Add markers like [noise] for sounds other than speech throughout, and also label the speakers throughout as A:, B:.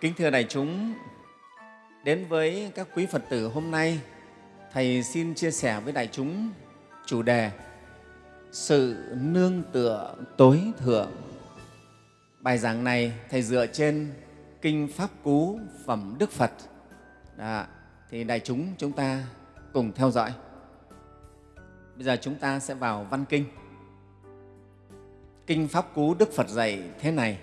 A: Kính thưa đại chúng, đến với các quý Phật tử hôm nay, Thầy xin chia sẻ với đại chúng chủ đề Sự nương tựa tối thượng. Bài giảng này Thầy dựa trên Kinh Pháp Cú Phẩm Đức Phật. Đó, thì đại chúng chúng ta cùng theo dõi. Bây giờ chúng ta sẽ vào văn kinh. Kinh Pháp Cú Đức Phật dạy thế này.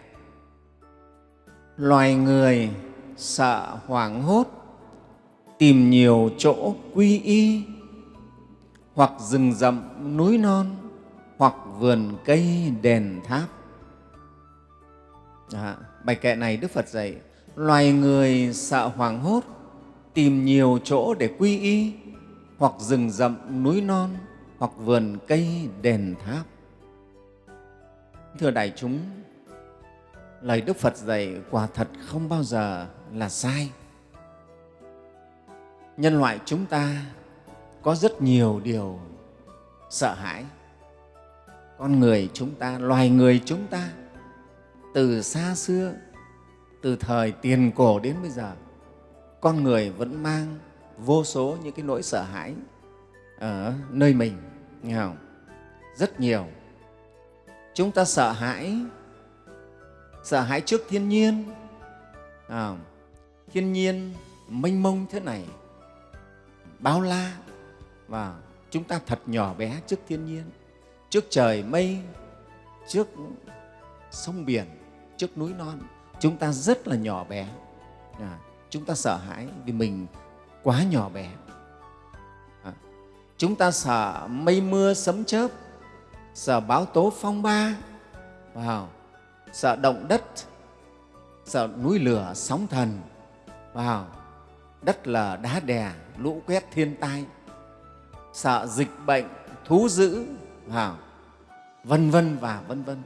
A: Loài người sợ hoảng hốt, tìm nhiều chỗ quy y, hoặc rừng rậm, núi non, hoặc vườn cây, đền tháp. Đó, bài kệ này Đức Phật dạy, loài người sợ hoảng hốt, tìm nhiều chỗ để quy y, hoặc rừng rậm, núi non, hoặc vườn cây, đền tháp. Thưa đại chúng, lời Đức Phật dạy quả thật không bao giờ là sai. Nhân loại chúng ta có rất nhiều điều sợ hãi. Con người chúng ta, loài người chúng ta, từ xa xưa, từ thời tiền cổ đến bây giờ, con người vẫn mang vô số những cái nỗi sợ hãi ở nơi mình, nghe không? Rất nhiều. Chúng ta sợ hãi sợ hãi trước thiên nhiên. À, thiên nhiên mênh mông thế này bao la. Và chúng ta thật nhỏ bé trước thiên nhiên trước trời mây trước sông biển trước núi non. Chúng ta rất là nhỏ bé. À, chúng ta sợ hãi vì mình quá nhỏ bé. À, chúng ta sợ mây mưa sấm chớp sợ báo tố phong ba. Vào sợ động đất sợ núi lửa sóng thần. Vào đất là đá đè lũ quét thiên tai. Sợ dịch bệnh thú dữ vào vân vân và vân vân.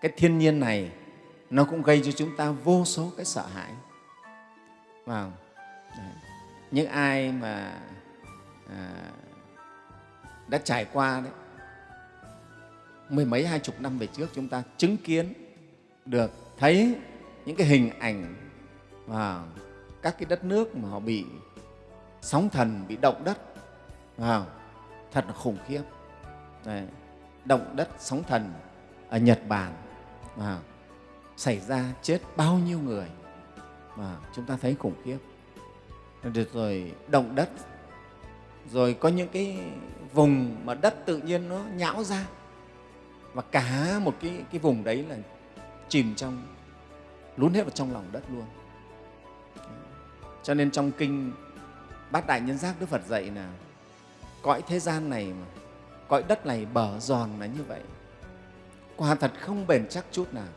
A: Cái thiên nhiên này nó cũng gây cho chúng ta vô số cái sợ hãi. Vào những ai mà à, đã trải qua đấy mười mấy hai chục năm về trước chúng ta chứng kiến được thấy những cái hình ảnh và các cái đất nước mà họ bị sóng thần, bị động đất vào thật là khủng khiếp. Đấy. Động đất, sóng thần ở Nhật Bản mà xảy ra chết bao nhiêu người mà chúng ta thấy khủng khiếp. Được rồi động đất, rồi có những cái vùng mà đất tự nhiên nó nhão ra và cả một cái, cái vùng đấy là chìm trong, lún hết vào trong lòng đất luôn. Cho nên trong kinh bát đại nhân giác đức phật dạy là cõi thế gian này mà, cõi đất này bở giòn là như vậy. Quả thật không bền chắc chút nào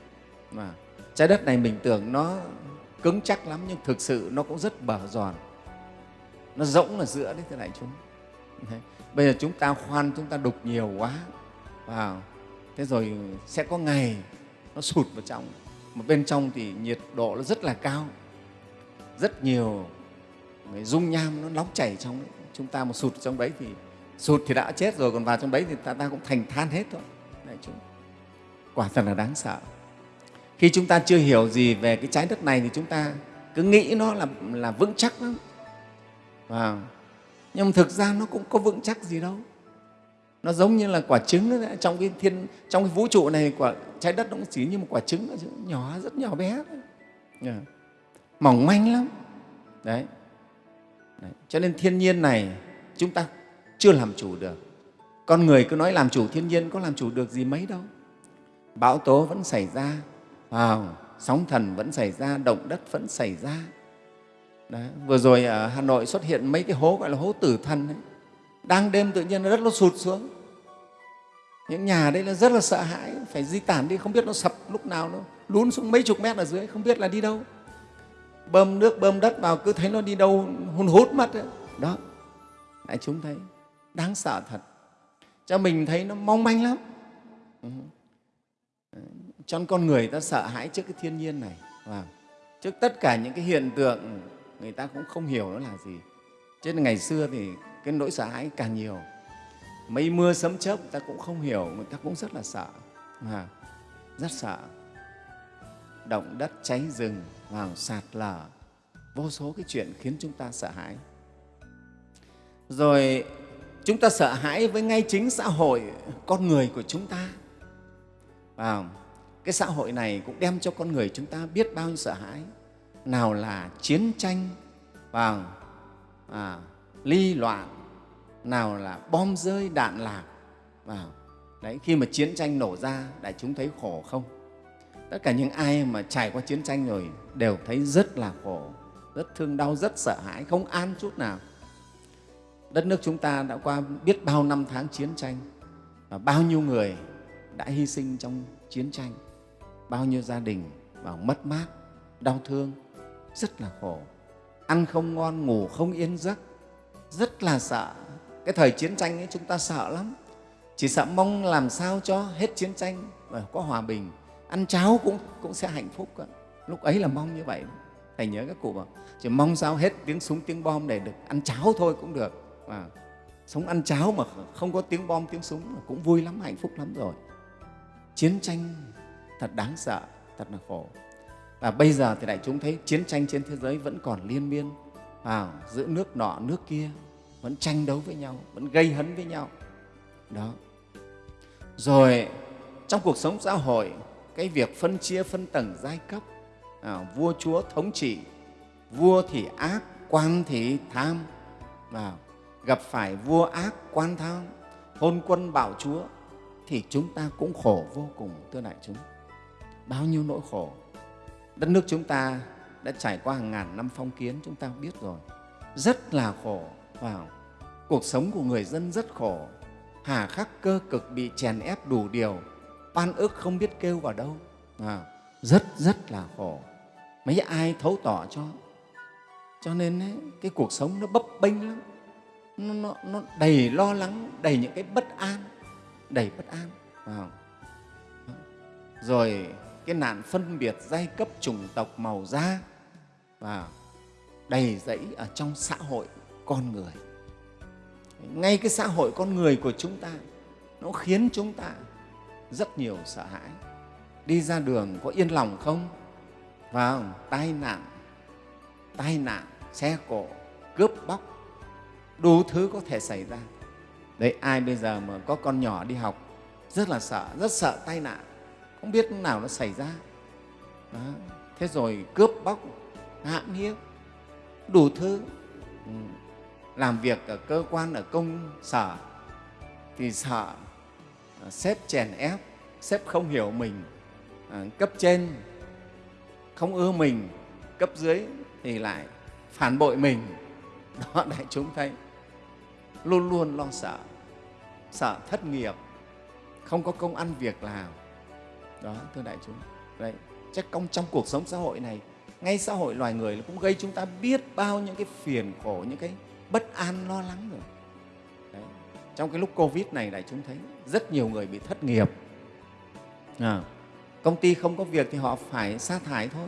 A: mà trái đất này mình tưởng nó cứng chắc lắm nhưng thực sự nó cũng rất bở giòn. Nó rỗng ở giữa đấy, thưa đại chúng. Đấy. bây giờ chúng ta khoan, chúng ta đục nhiều quá. Vào. Thế rồi sẽ có ngày nó sụt vào trong. Mà bên trong thì nhiệt độ nó rất là cao. Rất nhiều cái dung nham nó nóng chảy trong đấy. chúng ta mà sụt trong đấy thì sụt thì đã chết rồi còn vào trong đấy thì ta, ta cũng thành than hết thôi. Đấy, chúng. quả thật là đáng sợ. Khi chúng ta chưa hiểu gì về cái trái đất này thì chúng ta cứ nghĩ nó là, là vững chắc lắm. Và nhưng mà thực ra nó cũng có vững chắc gì đâu nó giống như là quả trứng ấy, trong cái thiên trong cái vũ trụ này quả trái đất nó cũng chỉ như một quả trứng nhỏ rất nhỏ bé thôi. Yeah. mỏng manh lắm đấy. đấy cho nên thiên nhiên này chúng ta chưa làm chủ được con người cứ nói làm chủ thiên nhiên có làm chủ được gì mấy đâu bão tố vẫn xảy ra wow, sóng thần vẫn xảy ra động đất vẫn xảy ra Đấy. vừa rồi ở hà nội xuất hiện mấy cái hố gọi là hố tử thần ấy đang đêm tự nhiên đất nó sụt xuống những nhà đấy là rất là sợ hãi, phải di tản đi, không biết nó sập lúc nào nó lún xuống mấy chục mét ở dưới, không biết là đi đâu. Bơm nước, bơm đất vào, cứ thấy nó đi đâu hôn hút mất ấy. đó đại chúng thấy, đáng sợ thật. Cho mình thấy nó mong manh lắm. Cho con người ta sợ hãi trước cái thiên nhiên này. Và trước tất cả những cái hiện tượng, người ta cũng không hiểu nó là gì. Cho nên ngày xưa thì cái nỗi sợ hãi càng nhiều mây mưa sấm chớp người ta cũng không hiểu người ta cũng rất là sợ. À, rất sợ. Động đất cháy rừng vào sạt lở. Vô số cái chuyện khiến chúng ta sợ hãi. Rồi chúng ta sợ hãi với ngay chính xã hội con người của chúng ta. À, cái xã hội này cũng đem cho con người chúng ta biết bao nhiêu sợ hãi. Nào là chiến tranh và à, ly loạn nào là bom rơi đạn lạc. Vào đấy, khi mà chiến tranh nổ ra, đại chúng thấy khổ không? Tất cả những ai mà trải qua chiến tranh rồi đều thấy rất là khổ, rất thương đau, rất sợ hãi, không an chút nào. Đất nước chúng ta đã qua biết bao năm tháng chiến tranh và bao nhiêu người đã hy sinh trong chiến tranh, bao nhiêu gia đình và mất mát, đau thương, rất là khổ. Ăn không ngon, ngủ không yên giấc, rất là sợ cái thời chiến tranh ấy chúng ta sợ lắm. Chỉ sợ mong làm sao cho hết chiến tranh và có hòa bình. Ăn cháo cũng, cũng sẽ hạnh phúc lúc ấy là mong như vậy. Thầy nhớ các cụ bảo chỉ mong sao hết tiếng súng tiếng bom để được ăn cháo thôi cũng được. Mà sống ăn cháo mà không có tiếng bom tiếng súng cũng vui lắm hạnh phúc lắm rồi. Chiến tranh thật đáng sợ thật là khổ. Và bây giờ thì đại chúng thấy chiến tranh trên thế giới vẫn còn liên miên. À, giữa nước nọ nước kia vẫn tranh đấu với nhau vẫn gây hấn với nhau. Đó. Rồi trong cuộc sống xã hội cái việc phân chia phân tầng giai cấp à, vua chúa thống trị vua thì ác quan thì tham à, gặp phải vua ác quan tham hôn quân bảo chúa thì chúng ta cũng khổ vô cùng thưa đại chúng. Bao nhiêu nỗi khổ. Đất nước chúng ta đã trải qua hàng ngàn năm phong kiến chúng ta biết rồi. Rất là khổ. Vào cuộc sống của người dân rất khổ. Hà khắc cơ cực bị chèn ép đủ điều. Oan ức không biết kêu vào đâu. À, rất rất là khổ. Mấy ai thấu tỏ cho. Cho nên ấy, cái cuộc sống nó bấp bênh lắm. Nó, nó, nó đầy lo lắng đầy những cái bất an. Đầy bất an. À. rồi cái nạn phân biệt giai cấp chủng tộc màu da. Và đầy dẫy ở trong xã hội con người ngay cái xã hội con người của chúng ta, nó khiến chúng ta rất nhiều sợ hãi. Đi ra đường có yên lòng không? Vào tai nạn tai nạn, xe cộ, cướp bóc, đủ thứ có thể xảy ra. Đấy, ai bây giờ mà có con nhỏ đi học, rất là sợ, rất sợ tai nạn, không biết nào nó xảy ra. Đó. thế rồi cướp bóc, hãm hiếp, đủ thứ. Ừ làm việc ở cơ quan ở công sở, thì sợ ờ, sếp chèn ép, sếp không hiểu mình ờ, cấp trên không ưa mình, cấp dưới thì lại phản bội mình. [laughs] Đó đại chúng thấy luôn luôn lo sợ sợ thất nghiệp, không có công ăn việc làm. Đó, thưa đại chúng. Đấy, chắc công trong cuộc sống xã hội này, ngay xã hội loài người cũng gây chúng ta biết bao những cái phiền khổ, những cái bất an lo lắng rồi. Đấy. trong cái lúc covid này đại chúng thấy rất nhiều người bị thất nghiệp. À, công ty không có việc thì họ phải sa thải thôi.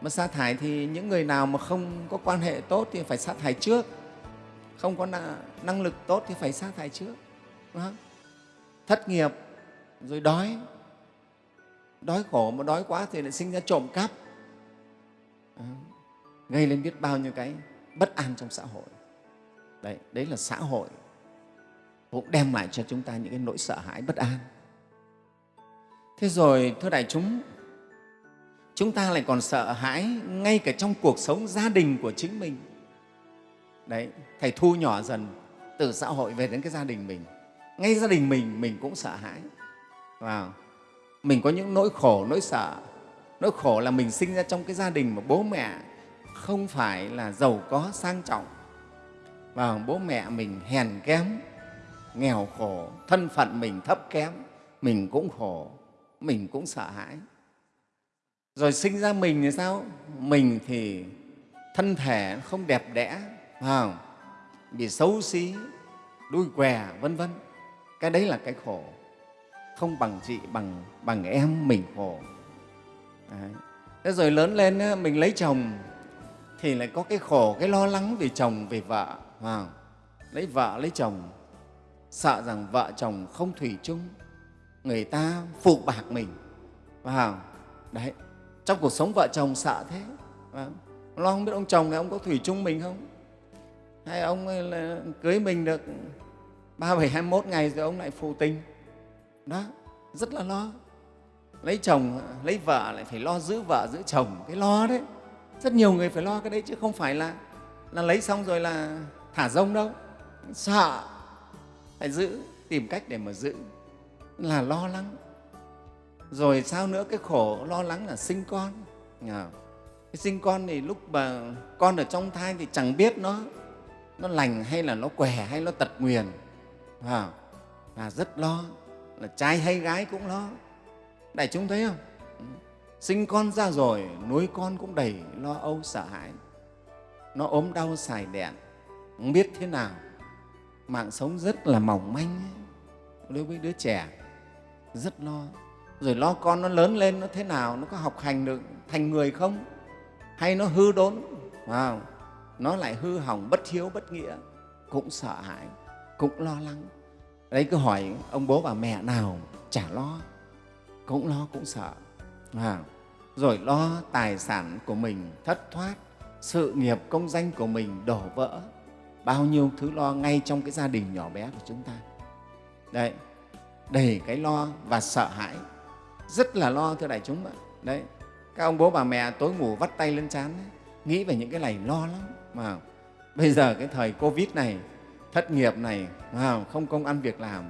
A: Mà sa thải thì những người nào mà không có quan hệ tốt thì phải sa thải trước. Không có năng lực tốt thì phải sa thải trước thất nghiệp rồi đói. Đói khổ mà đói quá thì lại sinh ra trộm cắp. À, gây lên biết bao nhiêu cái bất an trong xã hội đấy, đấy là xã hội cũng đem lại cho chúng ta những cái nỗi sợ hãi bất an. Thế rồi thưa đại chúng chúng ta lại còn sợ hãi ngay cả trong cuộc sống gia đình của chính mình. Đấy thầy thu nhỏ dần từ xã hội về đến cái gia đình mình. Ngay gia đình mình mình cũng sợ hãi. Vào mình có những nỗi khổ nỗi sợ. Nỗi khổ là mình sinh ra trong cái gia đình mà bố mẹ không phải là giàu có sang trọng và bố mẹ mình hèn kém, nghèo khổ, thân phận mình thấp kém, mình cũng khổ, mình cũng sợ hãi. Rồi sinh ra mình thì sao? Mình thì thân thể không đẹp đẽ không? bị xấu xí, đuôi què, vân vân. Cái đấy là cái khổ. Không bằng chị, bằng bằng em, mình khổ. Đấy. thế rồi lớn lên mình lấy chồng thì lại có cái khổ, cái lo lắng vì chồng vì vợ à, lấy vợ lấy chồng. Sợ rằng vợ chồng không thủy chung người ta phụ bạc mình. Vào đấy trong cuộc sống vợ chồng sợ thế. À, lo không biết ông chồng này ông có thủy chung mình không? Hay ông ấy là cưới mình được ba bảy hai mốt ngày rồi ông lại phụ tình? Đó rất là lo. Lấy chồng lấy vợ lại phải lo giữ vợ giữ chồng. Cái lo đấy rất nhiều người phải lo cái đấy chứ không phải là là lấy xong rồi là thả rông đâu. Sợ. Phải giữ tìm cách để mà giữ. Là lo lắng. Rồi sao nữa? Cái khổ lo lắng là sinh con. Cái sinh con thì lúc mà con ở trong thai thì chẳng biết nó nó lành hay là nó què hay nó tật nguyền. À, và rất lo. Là trai hay gái cũng lo. Đại chúng thấy không? Sinh con ra rồi nuôi con cũng đầy lo âu sợ hãi. Nó ốm đau xài đèn không biết thế nào. Mạng sống rất là mỏng manh đối với đứa trẻ rất lo. Rồi lo con nó lớn lên nó thế nào nó có học hành được thành người không? Hay nó hư đốn? Wow. nó lại hư hỏng bất hiếu bất nghĩa cũng sợ hãi cũng lo lắng. Đấy cứ hỏi ông bố bà mẹ nào chả lo cũng lo cũng sợ. À, rồi lo tài sản của mình thất thoát sự nghiệp công danh của mình đổ vỡ bao nhiêu thứ lo ngay trong cái gia đình nhỏ bé của chúng ta. Đấy, đầy cái lo và sợ hãi. Rất là lo, thưa đại chúng ạ. Đấy, các ông bố bà mẹ tối ngủ vắt tay lên trán nghĩ về những cái này lo lắm, mà bây giờ cái thời covid này, thất nghiệp này không công ăn việc làm,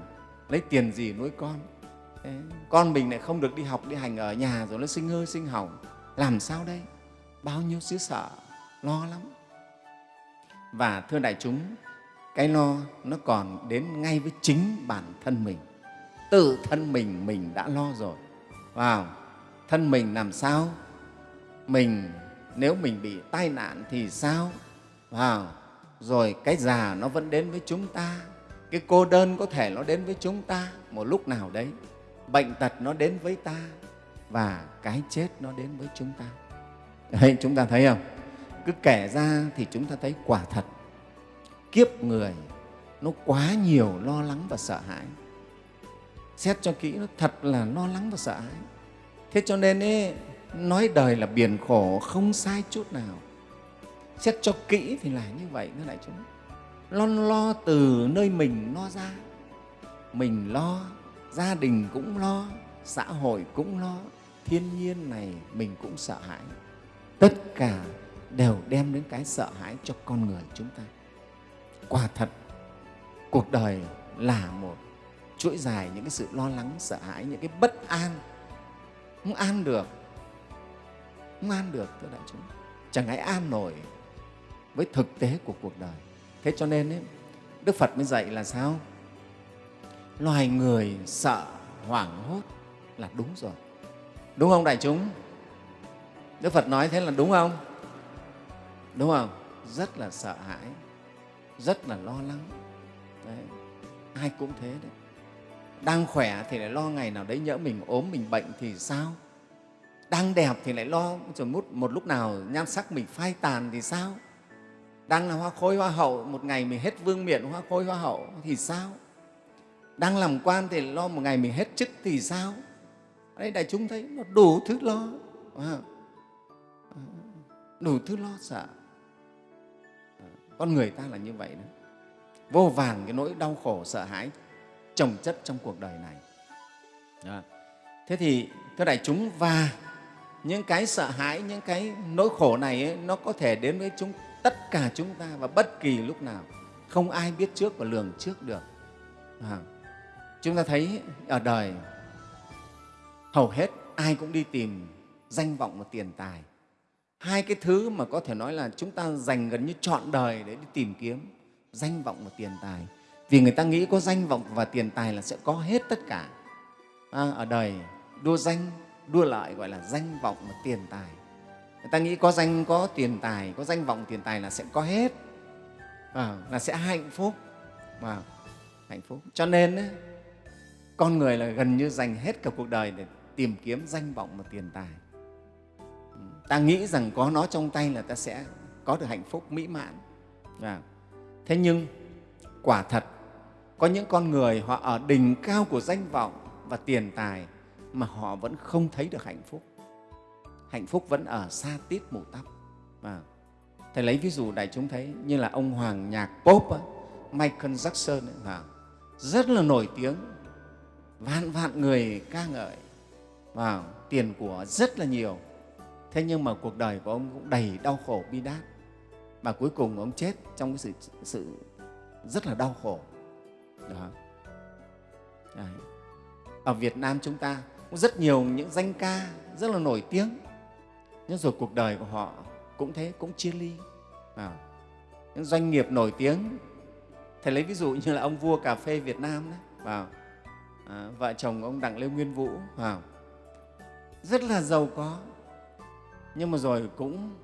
A: lấy tiền gì nuôi con. Con mình lại không được đi học, đi hành ở nhà rồi nó sinh hư, sinh hỏng. Làm sao đây? Bao nhiêu xứ sợ lo lắm và thưa đại chúng cái lo nó còn đến ngay với chính bản thân mình. Tự thân mình mình đã lo rồi. Vào thân mình làm sao? Mình nếu mình bị tai nạn thì sao? Vào rồi cái già nó vẫn đến với chúng ta. Cái cô đơn có thể nó đến với chúng ta một lúc nào đấy. Bệnh tật nó đến với ta và cái chết nó đến với chúng ta. Đấy, chúng ta thấy không? Cứ kể ra thì chúng ta thấy quả thật. Kiếp người nó quá nhiều lo lắng và sợ hãi. Xét cho kỹ nó thật là lo lắng và sợ hãi. Thế cho nên ấy, nói đời là biển khổ không sai chút nào. Xét cho kỹ thì là như vậy thưa đại chúng. Lo lo từ nơi mình lo ra. Mình lo gia đình cũng lo xã hội cũng lo. Thiên nhiên này mình cũng sợ hãi. Tất cả đều đem đến cái sợ hãi cho con người chúng ta. Quả thật cuộc đời là một chuỗi dài những cái sự lo lắng sợ hãi những cái bất an. Không an được không an được thưa đại chúng. Chẳng ai an nổi với thực tế của cuộc đời. Thế cho nên ấy, đức phật mới dạy là sao? Loài người sợ hoảng hốt là đúng rồi. Đúng không đại chúng? Đức phật nói thế là đúng không? Đúng không? Rất là sợ hãi rất là lo lắng. Đấy. ai cũng thế đấy. Đang khỏe thì lại lo ngày nào đấy nhỡ mình ốm mình bệnh thì sao? Đang đẹp thì lại lo rồi một, một lúc nào nhan sắc mình phai tàn thì sao? Đang là hoa khôi hoa hậu một ngày mình hết vương miện hoa khôi hoa hậu thì sao? Đang làm quan thì lo một ngày mình hết chức thì sao? Đây đại chúng thấy nó đủ thứ lo. Đủ thứ lo sợ con người ta là như vậy đó. Vô vàng cái nỗi đau khổ sợ hãi trồng chất trong cuộc đời này. Đó. thế thì thưa đại chúng và những cái sợ hãi những cái nỗi khổ này ấy, nó có thể đến với chúng tất cả chúng ta và bất kỳ lúc nào. Không ai biết trước và lường trước được. À, chúng ta thấy ở đời hầu hết ai cũng đi tìm danh vọng và tiền tài hai cái thứ mà có thể nói là chúng ta dành gần như trọn đời để đi tìm kiếm danh vọng và tiền tài. Vì người ta nghĩ có danh vọng và tiền tài là sẽ có hết tất cả. À, ở đời đua danh đua lợi gọi là danh vọng và tiền tài. Người ta nghĩ có danh có tiền tài có danh vọng tiền tài là sẽ có hết. À, là sẽ hạnh phúc. À, hạnh phúc. Cho nên ấy, con người là gần như dành hết cả cuộc đời để tìm kiếm danh vọng và tiền tài ta nghĩ rằng có nó trong tay là ta sẽ có được hạnh phúc mỹ mãn. À. thế nhưng quả thật có những con người họ ở đỉnh cao của danh vọng và tiền tài mà họ vẫn không thấy được hạnh phúc. Hạnh phúc vẫn ở xa tít mù tóc. À. thầy lấy ví dụ đại chúng thấy như là ông hoàng nhạc pop ấy, michael jackson ấy, à, rất là nổi tiếng vạn vạn người ca ngợi. Và tiền của rất là nhiều thế nhưng mà cuộc đời của ông cũng đầy đau khổ bi đát. Và cuối cùng ông chết trong cái sự, sự rất là đau khổ. Đó. Đấy. ở việt nam chúng ta cũng rất nhiều những danh ca rất là nổi tiếng. Nhưng rồi cuộc đời của họ cũng thế cũng chia ly. À. những doanh nghiệp nổi tiếng. Thầy lấy ví dụ như là ông vua cà phê việt nam đấy vào. À, vợ chồng ông đặng lê nguyên vũ. Vào. Rất là giàu có nhưng mà rồi cũng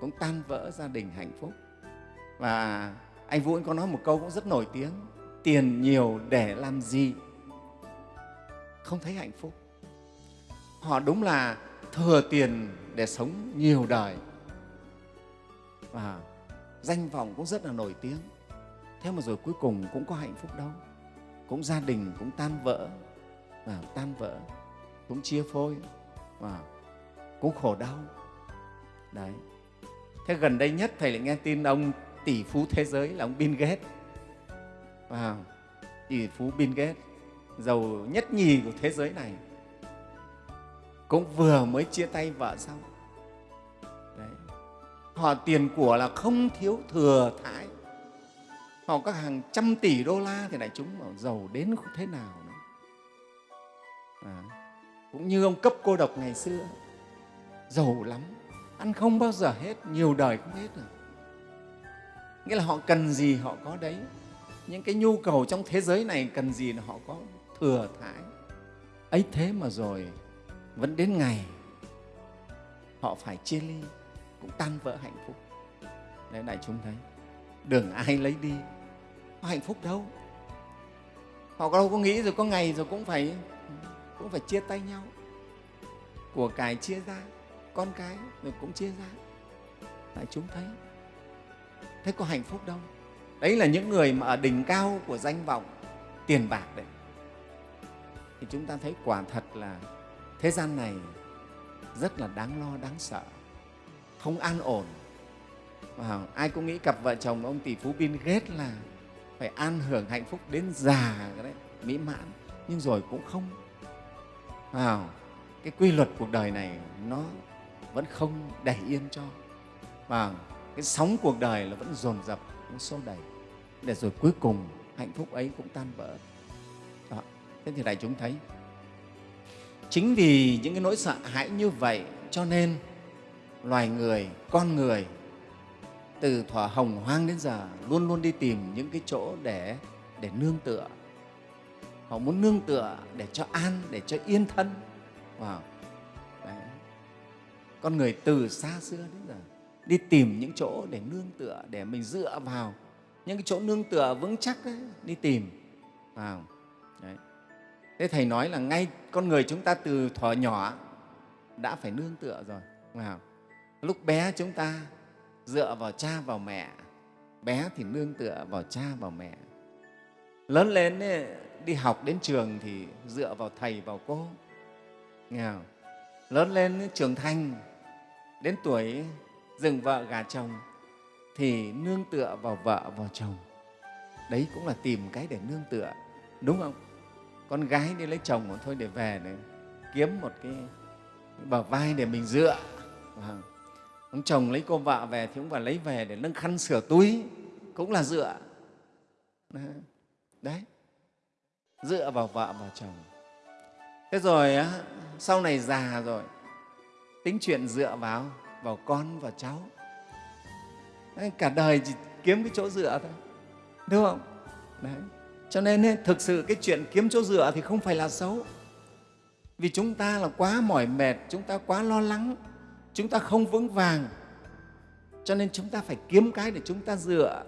A: cũng tan vỡ gia đình hạnh phúc. Và anh vũ anh có nói một câu cũng rất nổi tiếng, tiền nhiều để làm gì không thấy hạnh phúc. Họ đúng là thừa tiền để sống nhiều đời. Và danh vọng cũng rất là nổi tiếng. Thế mà rồi cuối cùng cũng có hạnh phúc đâu. Cũng gia đình cũng tan vỡ, và tan vỡ, cũng chia phôi, và cũng khổ đau đấy. Thế gần đây nhất thầy lại nghe tin ông tỷ phú thế giới là ông Bill Gates. Wow. tỷ phú Bill Gates giàu nhất nhì của thế giới này. Cũng vừa mới chia tay vợ xong. Đấy. họ tiền của là không thiếu thừa thãi. Họ có hàng trăm tỷ đô la thì đại chúng mà giàu đến thế nào nữa. À, cũng như ông cấp cô độc ngày xưa. Giàu lắm ăn không bao giờ hết, nhiều đời không hết rồi. Nghĩa là họ cần gì họ có đấy. Những cái nhu cầu trong thế giới này cần gì là họ có thừa thãi. Ấy thế mà rồi, vẫn đến ngày họ phải chia ly, cũng tan vỡ hạnh phúc. Đấy, đại chúng thấy đường ai lấy đi, có hạnh phúc đâu. Họ đâu có nghĩ rồi có ngày rồi cũng phải cũng phải chia tay nhau. Của cải chia ra con cái rồi cũng chia ra. Tại chúng thấy, thế có hạnh phúc đâu. Đấy là những người mà ở đỉnh cao của danh vọng, tiền bạc đấy. Thì chúng ta thấy quả thật là thế gian này rất là đáng lo, đáng sợ, không an ổn. Và ai cũng nghĩ cặp vợ chồng ông tỷ phú Bill Gates là phải an hưởng hạnh phúc đến già đấy, mỹ mãn, nhưng rồi cũng không. Vào, cái quy luật cuộc đời này nó vẫn không đẩy yên cho và cái sóng cuộc đời là vẫn dồn dập nó xô đẩy, để rồi cuối cùng hạnh phúc ấy cũng tan vỡ Đó. thế thì đại chúng thấy, chính vì những cái nỗi sợ hãi như vậy cho nên loài người, con người từ thuở hồng hoang đến giờ luôn luôn đi tìm những cái chỗ để để nương tựa họ muốn nương tựa để cho an, để cho yên thân wow. Con người từ xa xưa đến giờ đi tìm những chỗ để nương tựa để mình dựa vào những cái chỗ nương tựa vững chắc đấy, đi tìm vào đấy. thế thầy nói là ngay con người chúng ta từ thuở nhỏ đã phải nương tựa rồi vào lúc bé chúng ta dựa vào cha vào mẹ bé thì nương tựa vào cha vào mẹ lớn lên ấy, đi học đến trường thì dựa vào thầy vào cô nghe không? lớn lên trưởng thành đến tuổi dừng vợ gà chồng thì nương tựa vào vợ vào chồng. Đấy cũng là tìm cái để nương tựa đúng không? Con gái đi lấy chồng mà thôi để về để kiếm một cái, cái bờ vai để mình dựa. Vâng. Ông chồng lấy cô vợ về thì ông phải lấy về để nâng khăn sửa túi cũng là dựa. Đấy. Dựa vào vợ vào chồng. Thế rồi sau này già rồi tính chuyện dựa vào vào con và cháu. Cả đời chỉ kiếm cái chỗ dựa thôi. Đúng không? Đấy. Cho nên thực sự cái chuyện kiếm chỗ dựa thì không phải là xấu. Vì chúng ta là quá mỏi mệt, chúng ta quá lo lắng, chúng ta không vững vàng. Cho nên chúng ta phải kiếm cái để chúng ta dựa.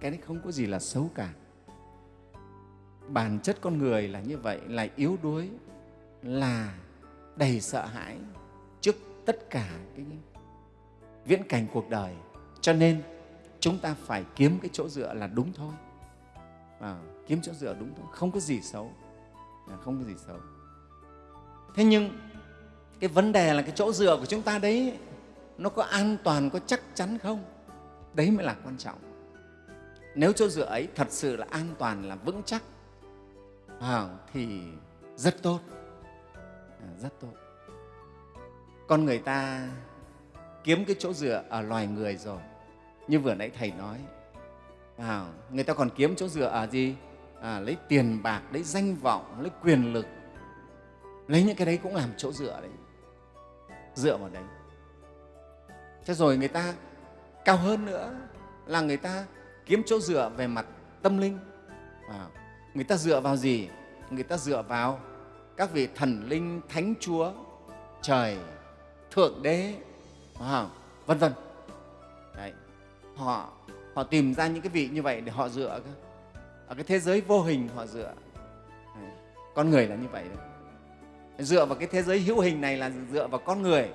A: Cái đấy không có gì là xấu cả. Bản chất con người là như vậy, là yếu đuối, là đầy sợ hãi tất cả cái viễn cảnh cuộc đời. Cho nên chúng ta phải kiếm cái chỗ dựa là đúng thôi. À, kiếm chỗ dựa đúng thôi không có gì xấu. À, không có gì xấu. Thế nhưng cái vấn đề là cái chỗ dựa của chúng ta đấy nó có an toàn có chắc chắn không? Đấy mới là quan trọng. Nếu chỗ dựa ấy thật sự là an toàn là vững chắc à, thì rất tốt. À, rất tốt con người ta kiếm cái chỗ dựa ở loài người rồi. Như vừa nãy thầy nói à, người ta còn kiếm chỗ dựa ở gì? À, lấy tiền bạc lấy danh vọng lấy quyền lực lấy những cái đấy cũng làm chỗ dựa đấy dựa vào đấy. Thế rồi người ta cao hơn nữa là người ta kiếm chỗ dựa về mặt tâm linh. À, người ta dựa vào gì? Người ta dựa vào các vị thần linh thánh chúa trời thượng đế à, vân vân. Đấy. Họ họ tìm ra những cái vị như vậy để họ dựa ở cái thế giới vô hình họ dựa. Đấy. con người là như vậy đấy. Dựa vào cái thế giới hữu hình này là dựa vào con người.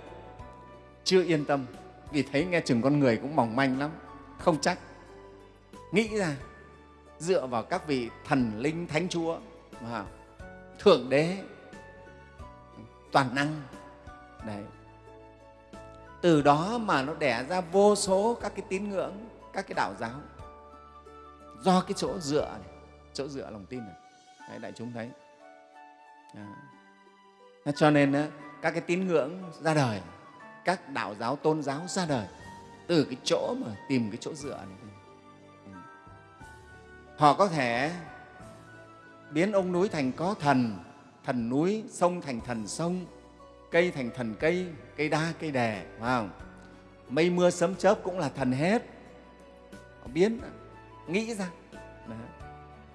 A: Chưa yên tâm vì thấy nghe chừng con người cũng mỏng manh lắm không chắc. Nghĩ ra dựa vào các vị thần linh thánh chúa thượng đế toàn năng. Đấy từ đó mà nó đẻ ra vô số các cái tín ngưỡng các cái đạo giáo. Do cái chỗ dựa này, chỗ dựa lòng tin này. Đấy, đại chúng thấy. À. cho nên các cái tín ngưỡng ra đời các đạo giáo tôn giáo ra đời từ cái chỗ mà tìm cái chỗ dựa này. Ừ. Họ có thể biến ông núi thành có thần thần núi sông thành thần sông cây thành thần cây cây đa cây đè, phải không? Mây mưa sấm chớp cũng là thần hết. Họ biến, nghĩ ra.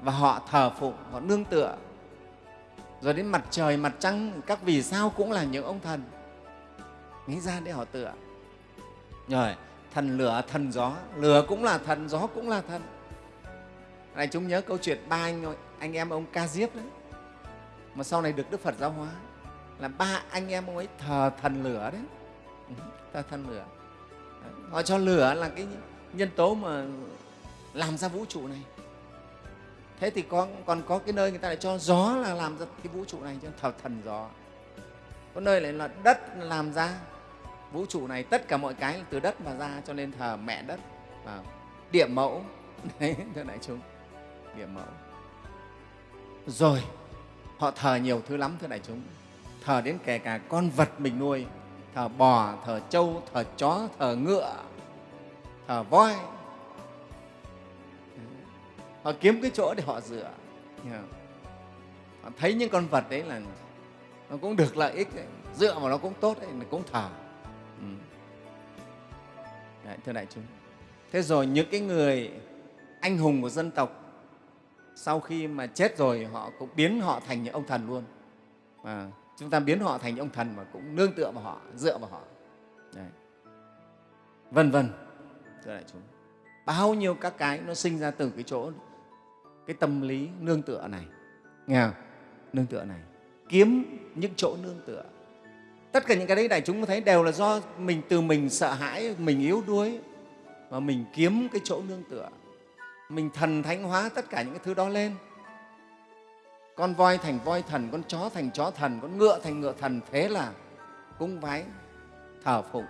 A: Và họ thờ phụng, họ nương tựa. Rồi đến mặt trời, mặt trăng, các vì sao cũng là những ông thần. Nghĩ ra để họ tựa. Rồi, thần lửa, thần gió. Lửa cũng là thần, gió cũng là thần. Này, chúng nhớ câu chuyện ba anh anh em ông ca diếp đấy. Mà sau này được đức phật giáo hóa là ba anh em ông ấy thờ thần lửa đấy. Ừ, thờ thần lửa. Họ cho lửa là cái nhân tố mà làm ra vũ trụ này. Thế thì có, còn có cái nơi người ta lại cho gió là làm ra cái vũ trụ này cho thờ thần gió. Có nơi lại là đất làm ra vũ trụ này tất cả mọi cái từ đất mà ra cho nên thờ mẹ đất và địa mẫu. [laughs] Đấy thưa đại chúng địa mẫu. Rồi họ thờ nhiều thứ lắm thưa đại chúng thờ đến kể cả con vật mình nuôi thờ bò thờ trâu thờ chó thờ ngựa thờ voi. Họ kiếm cái chỗ để họ dựa. Họ thấy những con vật đấy là nó cũng được lợi ích đấy. dựa vào nó cũng tốt đấy nó cũng thờ. Ừ. đấy, thưa đại chúng. Thế rồi những cái người anh hùng của dân tộc sau khi mà chết rồi họ cũng biến họ thành những ông thần luôn. À, chúng ta biến họ thành những ông thần mà cũng nương tựa vào họ, dựa vào họ. Đấy. vân vân, thưa đại chúng. Bao nhiêu các cái nó sinh ra từ cái chỗ, cái tâm lý nương tựa này. Nghe không? nương tựa này. Kiếm những chỗ nương tựa. Tất cả những cái đấy đại chúng thấy đều là do mình từ mình sợ hãi, mình yếu đuối mà mình kiếm cái chỗ nương tựa. Mình thần thánh hóa tất cả những cái thứ đó lên con voi thành voi thần, con chó thành chó thần, con ngựa thành ngựa thần, thế là cung vái, thờ phụng.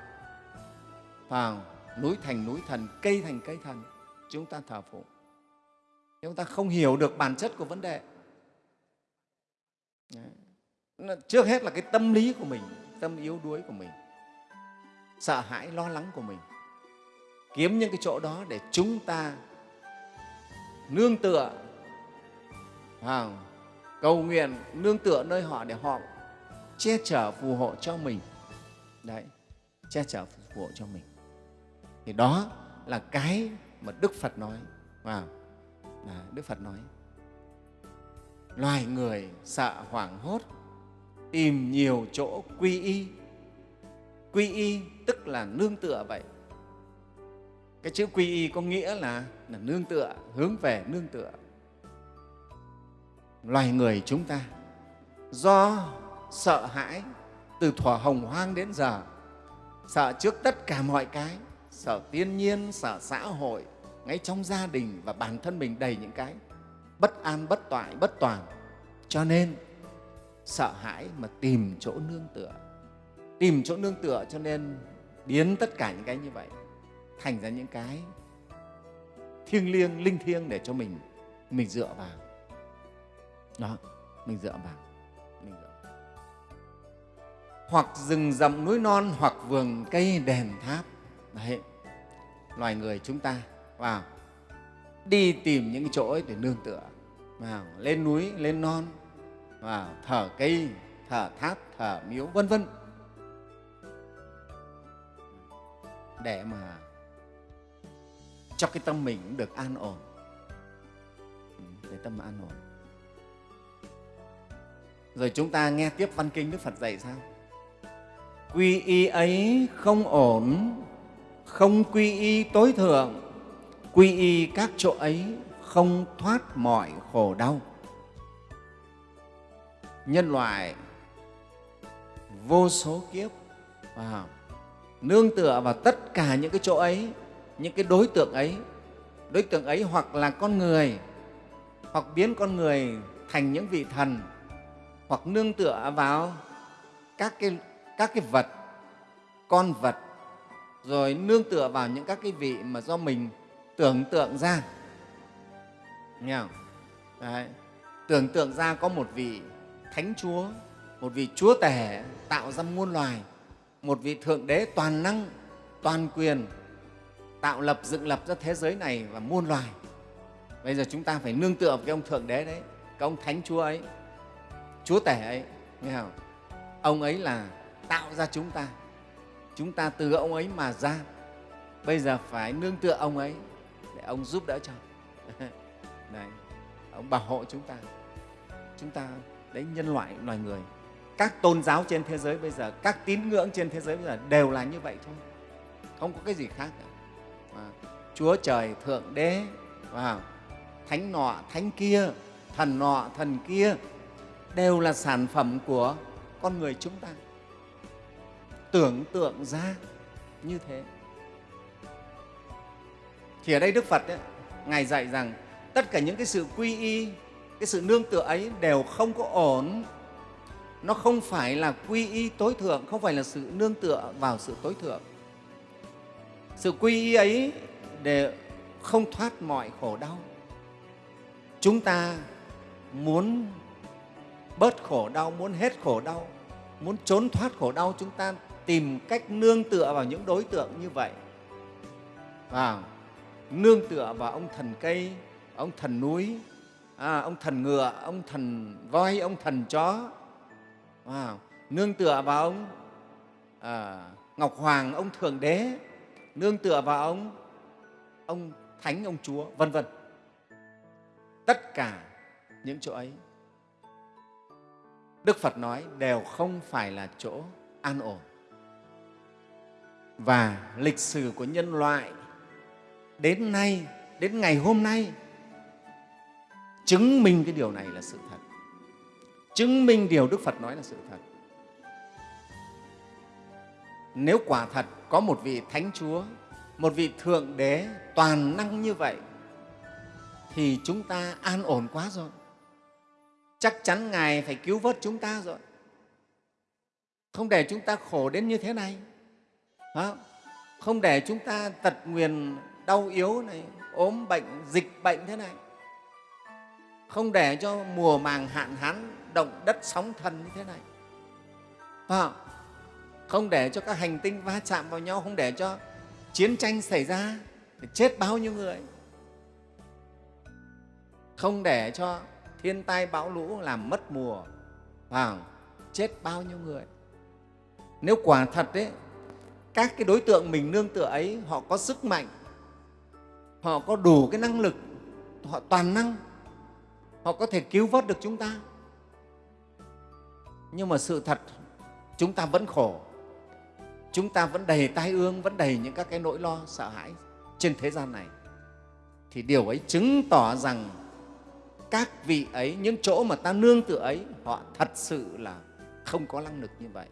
A: Vào núi thành núi thần, cây thành cây thần, chúng ta thờ phụng. Chúng ta không hiểu được bản chất của vấn đề. Đấy. trước hết là cái tâm lý của mình, tâm yếu đuối của mình, sợ hãi, lo lắng của mình. Kiếm những cái chỗ đó để chúng ta nương tựa vào cầu nguyện nương tựa nơi họ để họ che chở phù hộ cho mình. Đấy che chở phù hộ cho mình. Thì đó là cái mà đức phật nói. Vâng, Và à, đức phật nói. Loài người sợ hoảng hốt tìm nhiều chỗ quy y. Quy y tức là nương tựa vậy. Cái chữ quy y có nghĩa là, là nương tựa hướng về nương tựa loài người chúng ta. Do sợ hãi từ thuở hồng hoang đến giờ, sợ trước tất cả mọi cái, sợ thiên nhiên, sợ xã hội, ngay trong gia đình và bản thân mình đầy những cái, bất an, bất toại, bất toàn. Cho nên, sợ hãi mà tìm chỗ nương tựa. Tìm chỗ nương tựa cho nên biến tất cả những cái như vậy thành ra những cái thiêng liêng, linh thiêng để cho mình mình dựa vào đó, mình dựa vào. Mình dựa vào. hoặc rừng rậm núi non, hoặc vườn cây đèn tháp. Đấy, loài người chúng ta, vào. Đi tìm những chỗ ấy để nương tựa. Vào, lên núi, lên non. Vào, thở cây, thở tháp, thở miếu, vân vân. Để mà cho cái tâm mình được an ổn. Ừ, để tâm an ổn rồi chúng ta nghe tiếp văn kinh đức phật dạy sao? Quy y ấy không ổn, không quy y tối thượng. Quy y các chỗ ấy không thoát mọi khổ đau. Nhân loại, vô số kiếp wow. nương tựa vào tất cả những cái chỗ ấy, những cái đối tượng ấy. Đối tượng ấy hoặc là con người, hoặc biến con người thành những vị thần hoặc nương tựa vào các cái, các cái vật con vật rồi nương tựa vào những các cái vị mà do mình tưởng tượng ra nghe không? Đấy. tưởng tượng ra có một vị thánh chúa một vị chúa tể tạo ra muôn loài một vị thượng đế toàn năng toàn quyền tạo lập dựng lập ra thế giới này và muôn loài bây giờ chúng ta phải nương tựa vào cái ông thượng đế đấy cái ông thánh chúa ấy chúa tể ấy nghe không? ông ấy là tạo ra chúng ta. Chúng ta từ ông ấy mà ra. Bây giờ phải nương tựa ông ấy để ông giúp đỡ cho. [laughs] Đấy, ông bảo hộ chúng ta. Chúng ta đấy nhân loại loài người. Các tôn giáo trên thế giới bây giờ các tín ngưỡng trên thế giới bây giờ đều là như vậy thôi. Không có cái gì khác cả. À, chúa trời thượng đế wow, thánh nọ thánh kia thần nọ thần kia đều là sản phẩm của con người chúng ta. Tưởng tượng ra như thế. Thì ở đây đức phật ấy, ngài dạy rằng tất cả những cái sự quy y cái sự nương tựa ấy đều không có ổn. Nó không phải là quy y tối thượng không phải là sự nương tựa vào sự tối thượng. Sự quy y ấy để không thoát mọi khổ đau. Chúng ta muốn bớt khổ đau muốn hết khổ đau muốn trốn thoát khổ đau chúng ta tìm cách nương tựa vào những đối tượng như vậy. À, nương tựa vào ông thần cây ông thần núi à, ông thần ngựa ông thần voi ông thần chó. À, nương tựa vào ông à, ngọc hoàng ông thượng đế nương tựa vào ông ông thánh ông chúa vân vân. Tất cả những chỗ ấy đức phật nói đều không phải là chỗ an ổn. Và lịch sử của nhân loại đến nay, đến ngày hôm nay, chứng minh cái điều này là sự thật. Chứng minh điều đức phật nói là sự thật. Nếu quả thật có một vị thánh chúa, một vị thượng đế toàn năng như vậy, thì chúng ta an ổn quá rồi chắc chắn ngài phải cứu vớt chúng ta rồi. Không để chúng ta khổ đến như thế này. Không để chúng ta tật nguyền, đau yếu này, ốm bệnh, dịch bệnh thế này. Không để cho mùa màng hạn hán, động đất sóng thần như thế này. Không? không để cho các hành tinh va chạm vào nhau, không để cho chiến tranh xảy ra chết bao nhiêu người. Không để cho thiên tai bão lũ làm mất mùa và chết bao nhiêu người. Nếu quả thật đấy các cái đối tượng mình nương tựa ấy, họ có sức mạnh, họ có đủ cái năng lực, họ toàn năng, họ có thể cứu vớt được chúng ta. Nhưng mà sự thật, chúng ta vẫn khổ, chúng ta vẫn đầy tai ương, vẫn đầy những các cái nỗi lo, sợ hãi trên thế gian này. Thì điều ấy chứng tỏ rằng các vị ấy, những chỗ mà ta nương tựa ấy, họ thật sự là không có năng lực như vậy.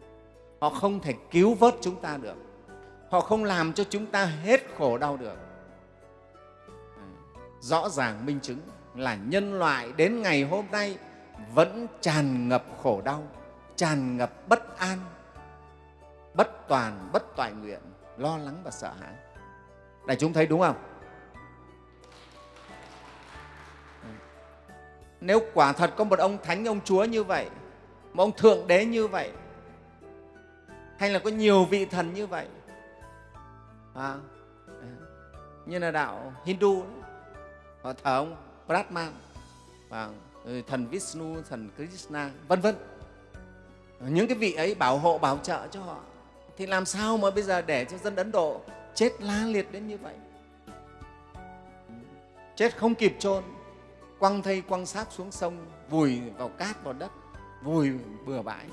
A: Họ không thể cứu vớt chúng ta được. Họ không làm cho chúng ta hết khổ đau được. À, rõ ràng minh chứng là nhân loại đến ngày hôm nay vẫn tràn ngập khổ đau, tràn ngập bất an, bất toàn, bất toại nguyện, lo lắng và sợ hãi. Đại chúng thấy đúng không? Nếu quả thật có một ông thánh ông chúa như vậy một ông thượng đế như vậy hay là có nhiều vị thần như vậy à, như là đạo hindu họ thờ ông brahman và ừ, thần vishnu thần krishna vân vân. Những cái vị ấy bảo hộ bảo trợ cho họ thì làm sao mà bây giờ để cho dân ấn độ chết la liệt đến như vậy? Chết không kịp chôn quăng thây quăng xác xuống sông, vùi vào cát vào đất, vùi bừa bãi.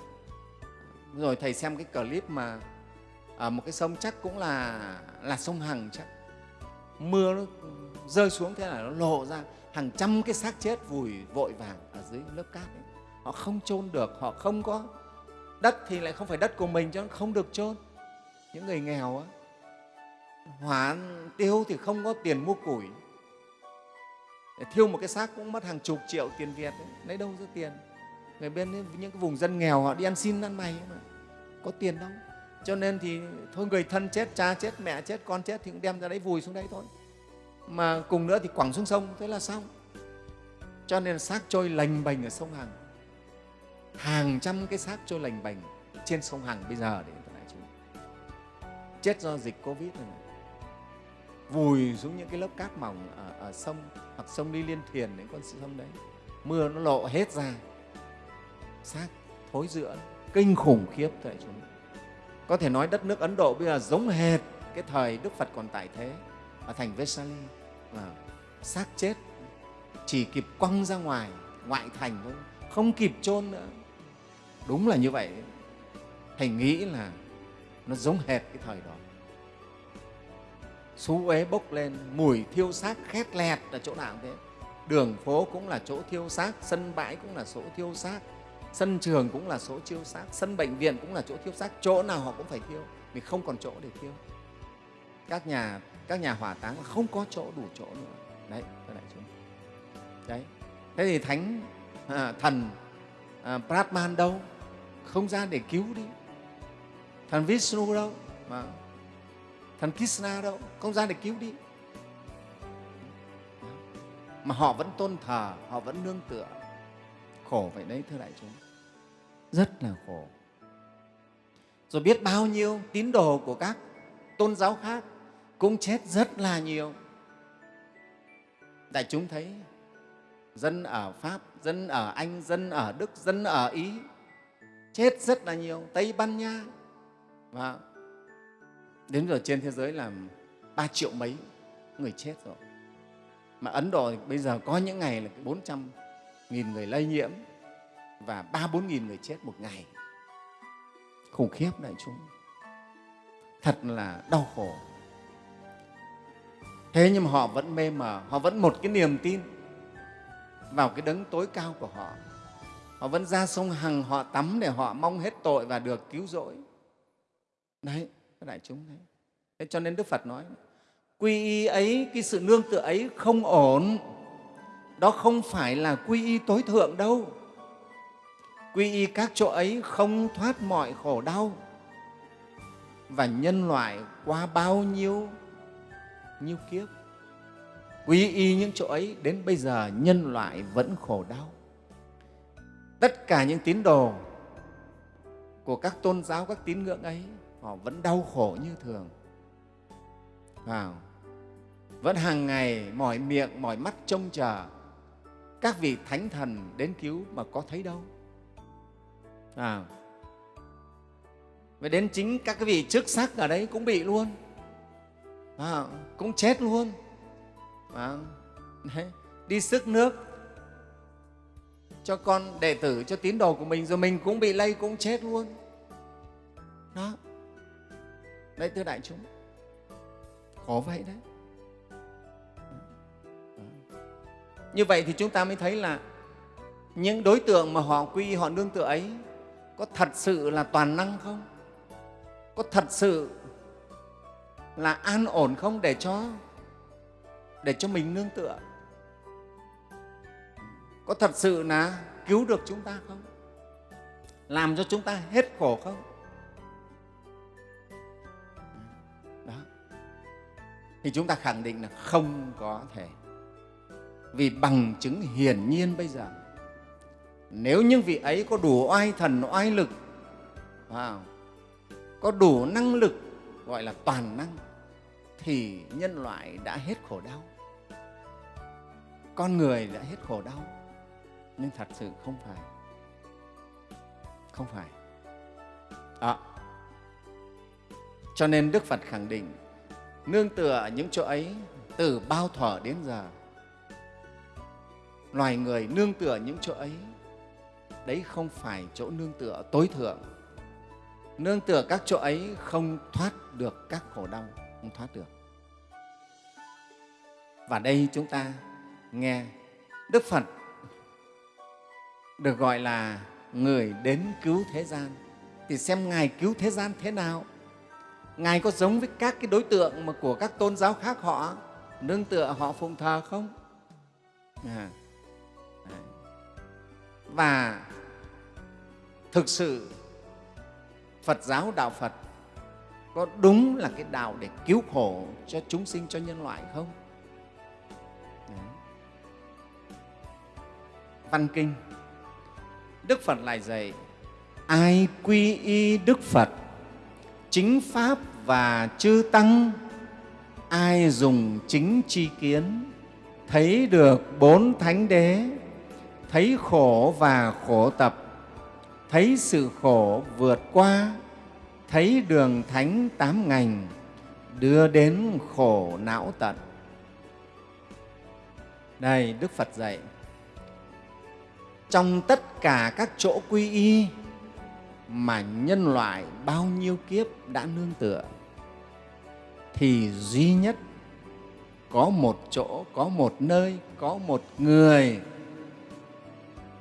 A: Rồi thầy xem cái clip mà ở một cái sông chắc cũng là là sông hằng chắc. Mưa nó rơi xuống thế là nó lộ ra hàng trăm cái xác chết vùi vội vàng ở dưới lớp cát ấy. họ không chôn được, họ không có đất thì lại không phải đất của mình cho nó không được chôn. Những người nghèo á hỏa tiêu thì không có tiền mua củi thiêu một cái xác cũng mất hàng chục triệu tiền việt ấy. lấy đâu ra tiền? Người bên ấy, những cái vùng dân nghèo họ đi ăn xin ăn mày mà. Có tiền đâu. Cho nên thì thôi người thân chết cha chết mẹ chết con chết thì cũng đem ra đấy vùi xuống đấy thôi. Mà cùng nữa thì quẳng xuống sông thế là xong. Cho nên xác trôi lành bành ở sông hằng. Hàng trăm cái xác trôi lành bành trên sông hằng bây giờ để chúng chết do dịch covid này, này vùi xuống những cái lớp cát mỏng ở, ở sông hoặc sông đi liên thiền đến con sông đấy. Mưa nó lộ hết ra. Xác thối rữa kinh khủng khiếp tại chúng. Có thể nói đất nước ấn độ bây giờ giống hệt cái thời đức phật còn tại thế ở thành vesali và ờ, xác chết chỉ kịp quăng ra ngoài ngoại thành thôi không kịp chôn nữa. Đúng là như vậy. Thầy nghĩ là nó giống hệt cái thời đó xú uế bốc lên mùi thiêu xác khét lẹt là chỗ nào thế. Đường phố cũng là chỗ thiêu xác sân bãi cũng là chỗ thiêu xác sân trường cũng là chỗ thiêu xác sân bệnh viện cũng là chỗ thiêu xác. Chỗ nào họ cũng phải thiêu vì không còn chỗ để thiêu. Các nhà các nhà hỏa táng không có chỗ đủ chỗ nữa. Đấy thưa đại chúng. Đấy. Thế thì thánh à, thần à, Brahman đâu? Không ra để cứu đi. Thần Vishnu đâu? Mà thằng Krishna đâu, không ra để cứu đi. Mà họ vẫn tôn thờ, họ vẫn nương tựa. Khổ vậy đấy, thưa đại chúng. Rất là khổ. Rồi biết bao nhiêu tín đồ của các tôn giáo khác cũng chết rất là nhiều. Đại chúng thấy, dân ở pháp, dân ở anh, dân ở đức, dân ở ý, chết rất là nhiều. Tây ban nha, và đến giờ trên thế giới là ba triệu mấy người chết rồi. Mà ấn độ bây giờ có những ngày là bốn trăm nghìn người lây nhiễm và ba bốn nghìn người chết một ngày. Khủng khiếp đại chúng. Thật là đau khổ. Thế nhưng mà họ vẫn mê mờ, họ vẫn một cái niềm tin vào cái đấng tối cao của họ. Họ vẫn ra sông hằng, họ tắm để họ mong hết tội và được cứu rỗi. Đấy các đại chúng thế. thế cho nên đức phật nói, quy y ấy, cái sự nương tựa ấy không ổn. Đó không phải là quy y tối thượng đâu. Quy y các chỗ ấy không thoát mọi khổ đau. Và nhân loại qua bao nhiêu nhiêu kiếp, quy y những chỗ ấy, đến bây giờ nhân loại vẫn khổ đau. Tất cả những tín đồ của các tôn giáo, các tín ngưỡng ấy họ vẫn đau khổ như thường. Vào vẫn hàng ngày mỏi miệng mỏi mắt trông chờ. Các vị thánh thần đến cứu mà có thấy đâu. À, và đến chính các cái vị chức sắc ở đấy cũng bị luôn. À, cũng chết luôn. À, đấy, đi sức nước. Cho con đệ tử cho tín đồ của mình rồi mình cũng bị lây cũng chết luôn. Đó đấy, thưa đại chúng. Khó vậy đấy. Như vậy thì chúng ta mới thấy là những đối tượng mà họ quy, họ nương tựa ấy có thật sự là toàn năng không? Có thật sự là an ổn không để cho để cho mình nương tựa? Có thật sự là cứu được chúng ta không? Làm cho chúng ta hết khổ không? Thì chúng ta khẳng định là không có thể. Vì bằng chứng hiển nhiên bây giờ nếu những vị ấy có đủ oai thần oai lực wow, có đủ năng lực gọi là toàn năng thì nhân loại đã hết khổ đau. Con người đã hết khổ đau. Nhưng thật sự không phải. Không phải. À. cho nên đức phật khẳng định nương tựa những chỗ ấy từ bao thuở đến giờ. Loài người nương tựa những chỗ ấy, đấy không phải chỗ nương tựa tối thượng. Nương tựa các chỗ ấy không thoát được các khổ đau, không thoát được. Và đây chúng ta nghe đức phật được gọi là người đến cứu thế gian. Thì xem ngài cứu thế gian thế nào? Ngài có giống với các cái đối tượng mà của các tôn giáo khác họ? Nương tựa họ phụng thờ không? À. và thực sự phật giáo đạo phật có đúng là cái đạo để cứu khổ cho chúng sinh, cho nhân loại không? Văn kinh, đức phật lại dạy, ai quy y đức phật chính pháp và chư tăng. Ai dùng chính tri kiến, thấy được bốn thánh đế, thấy khổ và khổ tập, thấy sự khổ vượt qua, thấy đường thánh tám ngành, đưa đến khổ não tận. Đây đức phật dạy, trong tất cả các chỗ quy y mà nhân loại bao nhiêu kiếp đã nương tựa, thì duy nhất có một chỗ, có một nơi, có một người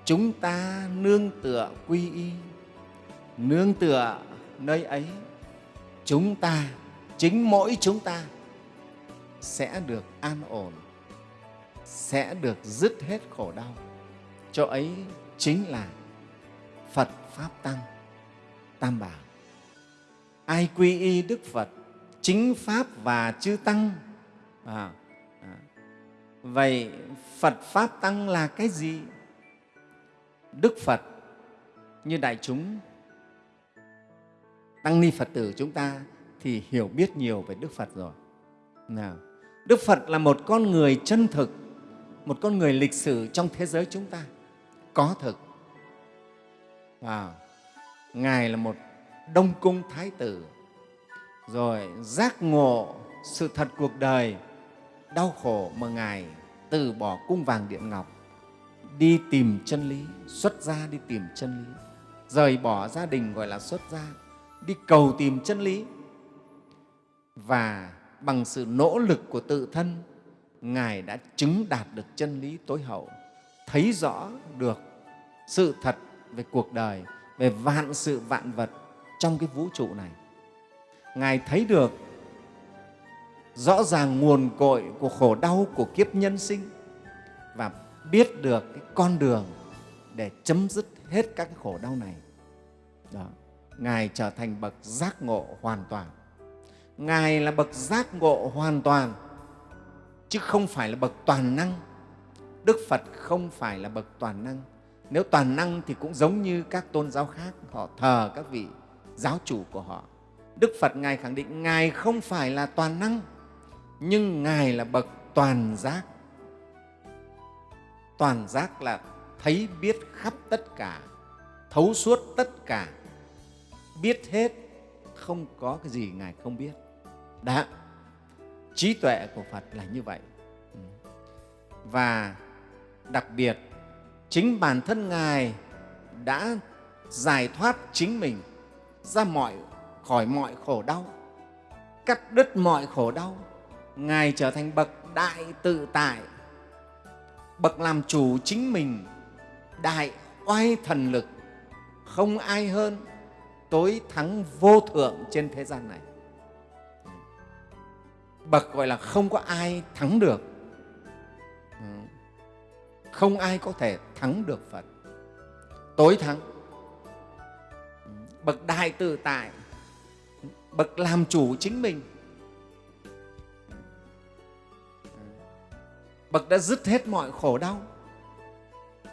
A: chúng ta nương tựa quy y, nương tựa nơi ấy, chúng ta, chính mỗi chúng ta sẽ được an ổn, sẽ được dứt hết khổ đau. Chỗ ấy chính là phật pháp tăng tam bảo ai quy y đức phật chính pháp và chư tăng à, à. vậy phật pháp tăng là cái gì đức phật như đại chúng tăng ni phật tử chúng ta thì hiểu biết nhiều về đức phật rồi nào đức phật là một con người chân thực một con người lịch sử trong thế giới chúng ta có thực wow ngài là một đông cung thái tử. Rồi giác ngộ sự thật cuộc đời, đau khổ mà ngài từ bỏ cung vàng điện ngọc, đi tìm chân lý, xuất gia đi tìm chân lý. Rời bỏ gia đình gọi là xuất gia, đi cầu tìm chân lý. Và bằng sự nỗ lực của tự thân, ngài đã chứng đạt được chân lý tối hậu, thấy rõ được sự thật về cuộc đời về vạn sự vạn vật trong cái vũ trụ này. Ngài thấy được rõ ràng nguồn cội của khổ đau của kiếp nhân sinh và biết được cái con đường để chấm dứt hết các cái khổ đau này. Đó, ngài trở thành bậc giác ngộ hoàn toàn. Ngài là bậc giác ngộ hoàn toàn, chứ không phải là bậc toàn năng. Đức phật không phải là bậc toàn năng nếu toàn năng thì cũng giống như các tôn giáo khác, họ thờ các vị giáo chủ của họ. Đức phật ngài khẳng định ngài không phải là toàn năng, nhưng ngài là bậc toàn giác. Toàn giác là thấy biết khắp tất cả, thấu suốt tất cả. Biết hết, không có cái gì ngài không biết. Đã trí tuệ của phật là như vậy. Ừ. Và đặc biệt chính bản thân ngài đã giải thoát chính mình ra mọi, khỏi mọi khổ đau, cắt đứt mọi khổ đau, ngài trở thành bậc đại tự tại, bậc làm chủ chính mình, đại oai thần lực. Không ai hơn tối thắng vô thượng trên thế gian này. Bậc gọi là không có ai thắng được không ai có thể thắng được phật. Tối thắng. Bậc đại tự tại. Bậc làm chủ chính mình. Bậc đã dứt hết mọi khổ đau.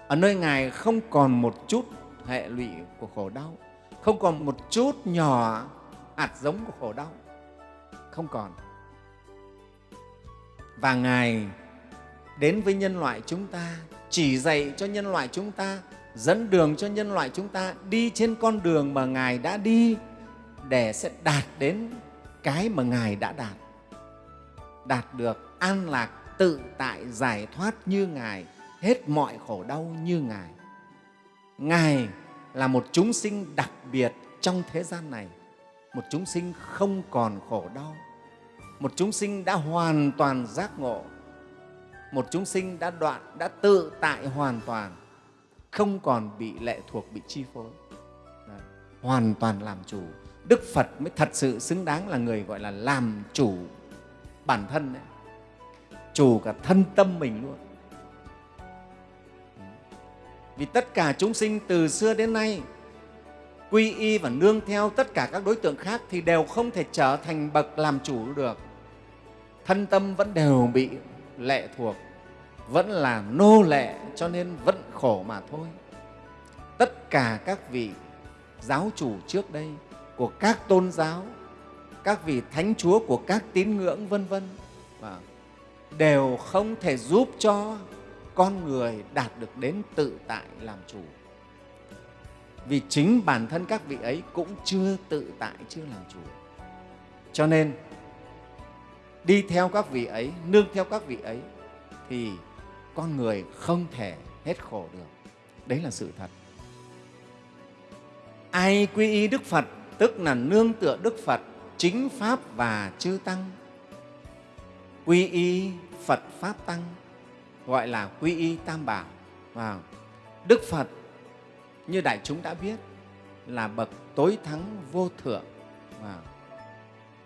A: Ở nơi ngài không còn một chút hệ lụy của khổ đau, không còn một chút nhỏ hạt giống của khổ đau. Không còn. Và ngài đến với nhân loại chúng ta chỉ dạy cho nhân loại chúng ta, dẫn đường cho nhân loại chúng ta đi trên con đường mà ngài đã đi để sẽ đạt đến cái mà ngài đã đạt. Đạt được an lạc, tự tại, giải thoát như ngài, hết mọi khổ đau như ngài. Ngài là một chúng sinh đặc biệt trong thế gian này, một chúng sinh không còn khổ đau, một chúng sinh đã hoàn toàn giác ngộ một chúng sinh đã đoạn, đã tự tại hoàn toàn, không còn bị lệ thuộc, bị chi phối. Đấy. hoàn toàn làm chủ. Đức phật mới thật sự xứng đáng là người gọi là làm chủ bản thân đấy. Chủ cả thân tâm mình luôn. Vì tất cả chúng sinh từ xưa đến nay, quy y và nương theo tất cả các đối tượng khác thì đều không thể trở thành bậc làm chủ được. Thân tâm vẫn đều bị lệ thuộc, vẫn là nô lệ, cho nên vẫn khổ mà thôi. Tất cả các vị giáo chủ trước đây của các tôn giáo, các vị thánh chúa của các tín ngưỡng, vân vân đều không thể giúp cho con người đạt được đến tự tại làm chủ. Vì chính bản thân các vị ấy cũng chưa tự tại, chưa làm chủ. Cho nên đi theo các vị ấy, nương theo các vị ấy, thì con người không thể hết khổ được đấy là sự thật ai quy y đức phật, tức là nương tựa đức phật, chính pháp và chư tăng quy y phật pháp tăng, gọi là quy y tam bảo Wow. đức phật, như đại chúng đã biết, là bậc tối thắng vô thượng wow.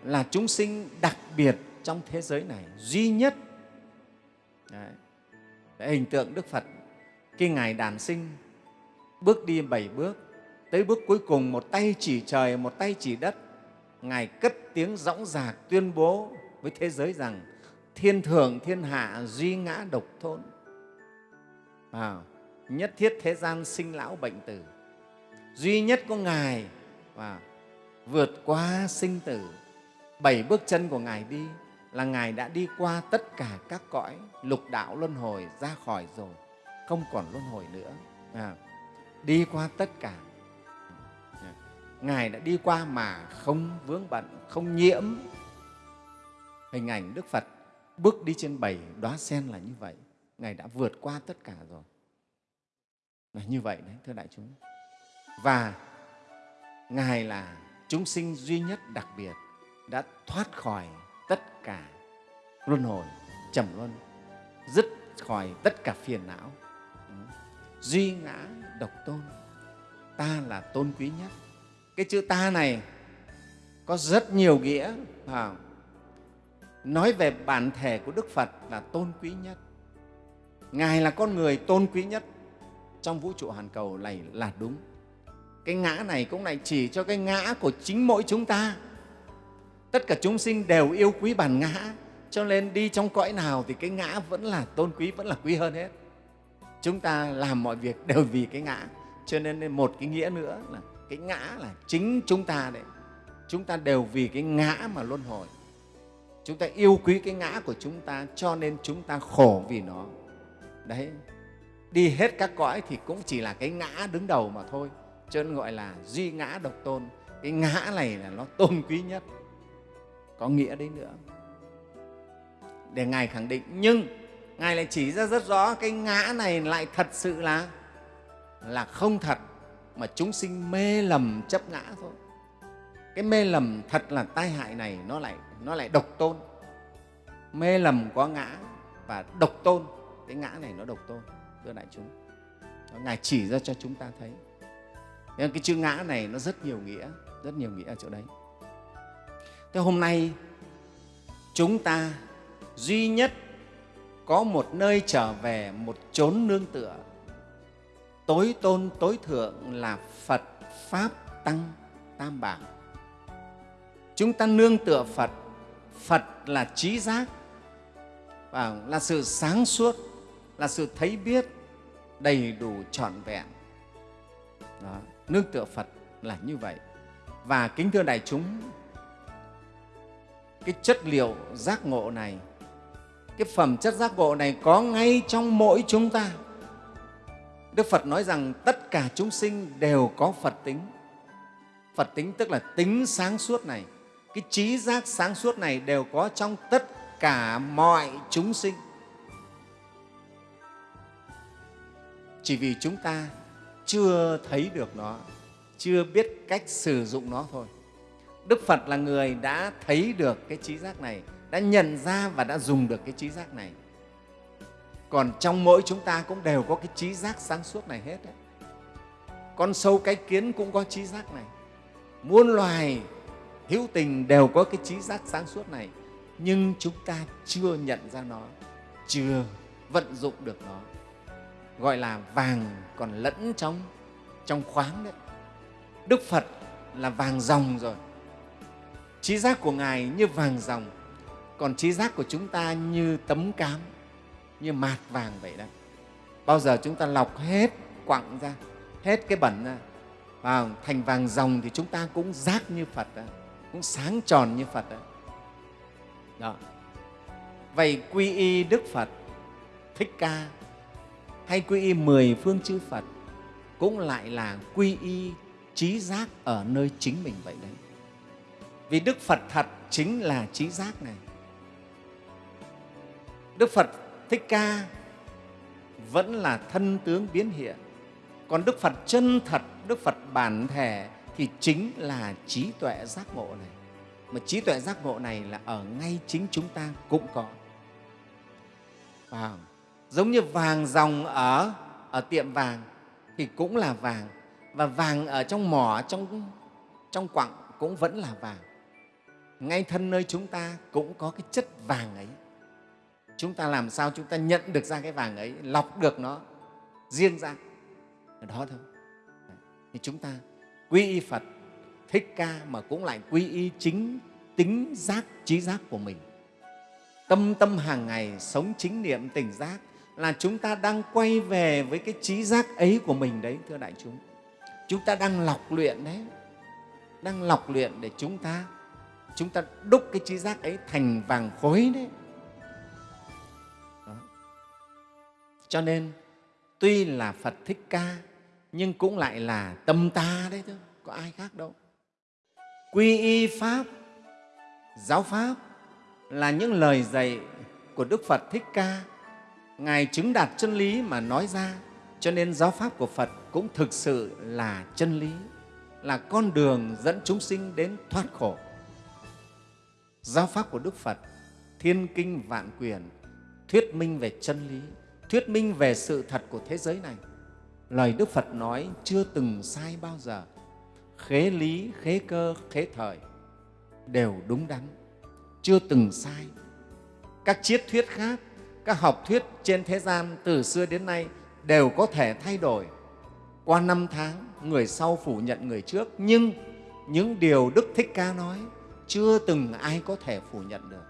A: là chúng sinh đặc biệt trong thế giới này duy nhất. Đấy. Đấy, hình tượng đức phật khi ngài đàn sinh bước đi bảy bước tới bước cuối cùng một tay chỉ trời một tay chỉ đất ngài cất tiếng dõng dạc tuyên bố với thế giới rằng thiên thường thiên hạ duy ngã độc thôn à, nhất thiết thế gian sinh lão bệnh tử. Duy nhất có ngài và vượt qua sinh tử. Bảy bước chân của ngài đi là ngài đã đi qua tất cả các cõi lục đạo luân hồi ra khỏi rồi không còn luân hồi nữa. À, đi qua tất cả. À, ngài đã đi qua mà không vướng bận không nhiễm. Hình ảnh đức phật bước đi trên bảy đóa sen là như vậy. Ngài đã vượt qua tất cả rồi. Là như vậy đấy thưa đại chúng. Và ngài là chúng sinh duy nhất đặc biệt đã thoát khỏi tất cả luân hồi trầm luân dứt khỏi tất cả phiền não. Ừ. Duy ngã độc tôn ta là tôn quý nhất. Cái chữ ta này có rất nhiều nghĩa à, nói về bản thể của đức phật là tôn quý nhất. Ngài là con người tôn quý nhất trong vũ trụ hàn cầu này là đúng. Cái ngã này cũng lại chỉ cho cái ngã của chính mỗi chúng ta tất cả chúng sinh đều yêu quý bản ngã. Cho nên đi trong cõi nào thì cái ngã vẫn là tôn quý, vẫn là quý hơn hết. Chúng ta làm mọi việc đều vì cái ngã. Cho nên một cái nghĩa nữa là cái ngã là chính chúng ta đấy. Chúng ta đều vì cái ngã mà luân hồi. Chúng ta yêu quý cái ngã của chúng ta cho nên chúng ta khổ vì nó. Đấy. Đi hết các cõi thì cũng chỉ là cái ngã đứng đầu mà thôi. Cho nên gọi là duy ngã độc tôn. Cái ngã này là nó tôn quý nhất có nghĩa đấy nữa. Để ngài khẳng định, nhưng ngài lại chỉ ra rất rõ cái ngã này lại thật sự là là không thật, mà chúng sinh mê lầm chấp ngã thôi. Cái mê lầm thật là tai hại này nó lại nó lại độc tôn. Mê lầm có ngã và độc tôn, cái ngã này nó độc tôn, thưa đại chúng. Ngài chỉ ra cho chúng ta thấy. Nên cái chữ ngã này nó rất nhiều nghĩa, rất nhiều nghĩa ở chỗ đấy thế hôm nay, chúng ta duy nhất có một nơi trở về một chốn nương tựa. Tối tôn tối thượng là phật pháp tăng tam bảo. Chúng ta nương tựa phật. Phật là trí giác, và là sự sáng suốt, là sự thấy biết, đầy đủ trọn vẹn. Đó. nương tựa phật là như vậy. Và kính thưa đại chúng cái chất liệu giác ngộ này. Cái phẩm chất giác ngộ này có ngay trong mỗi chúng ta. Đức phật nói rằng tất cả chúng sinh đều có phật tính. Phật tính tức là tính sáng suốt này. Cái trí giác sáng suốt này đều có trong tất cả mọi chúng sinh. Chỉ vì chúng ta chưa thấy được nó, chưa biết cách sử dụng nó thôi đức phật là người đã thấy được cái trí giác này, đã nhận ra và đã dùng được cái trí giác này. Còn trong mỗi chúng ta cũng đều có cái trí giác sáng suốt này hết đấy. con sâu cái kiến cũng có trí giác này. Muôn loài hữu tình đều có cái trí giác sáng suốt này, nhưng chúng ta chưa nhận ra nó, chưa vận dụng được nó. Gọi là vàng còn lẫn trong trong khoáng đấy. Đức phật là vàng dòng rồi trí giác của ngài như vàng ròng, còn trí giác của chúng ta như tấm cám như mạt vàng vậy đó. Bao giờ chúng ta lọc hết quặng ra hết cái bẩn ra và thành vàng ròng thì chúng ta cũng giác như phật đó, cũng sáng tròn như phật đó. đó. Vậy quy y đức phật thích ca hay quy y mười phương chư phật cũng lại là quy y trí giác ở nơi chính mình vậy đấy vì đức phật thật chính là trí giác này. Đức phật thích ca vẫn là thân tướng biến hiện. Còn đức phật chân thật, đức phật bản thể thì chính là trí tuệ giác ngộ này. Mà trí tuệ giác ngộ này là ở ngay chính chúng ta cũng có. Wow. giống như vàng dòng ở ở tiệm vàng thì cũng là vàng. Và vàng ở trong mỏ, trong trong quặng cũng vẫn là vàng ngay thân nơi chúng ta cũng có cái chất vàng ấy. Chúng ta làm sao chúng ta nhận được ra cái vàng ấy, lọc được nó riêng ra. Đó thôi. Thì chúng ta quy y phật, thích ca mà cũng lại quy y chính tính giác, trí giác của mình. Tâm tâm hàng ngày sống chính niệm tỉnh giác là chúng ta đang quay về với cái trí giác ấy của mình đấy, thưa đại chúng. Chúng ta đang lọc luyện đấy. Đang lọc luyện để chúng ta chúng ta đúc cái trí giác ấy thành vàng khối đấy. Đó. cho nên, tuy là phật thích ca, nhưng cũng lại là tâm ta đấy thôi có ai khác đâu. Quy y pháp, giáo pháp là những lời dạy của đức phật thích ca. Ngài chứng đạt chân lý mà nói ra, cho nên giáo pháp của phật cũng thực sự là chân lý, là con đường dẫn chúng sinh đến thoát khổ giáo pháp của đức phật, thiên kinh vạn quyền, thuyết minh về chân lý, thuyết minh về sự thật của thế giới này. Lời đức phật nói chưa từng sai bao giờ. Khế lý, khế cơ, khế thời đều đúng đắn, chưa từng sai. Các triết thuyết khác, các học thuyết trên thế gian từ xưa đến nay đều có thể thay đổi. Qua năm tháng, người sau phủ nhận người trước, nhưng những điều đức thích ca nói chưa từng ai có thể phủ nhận được.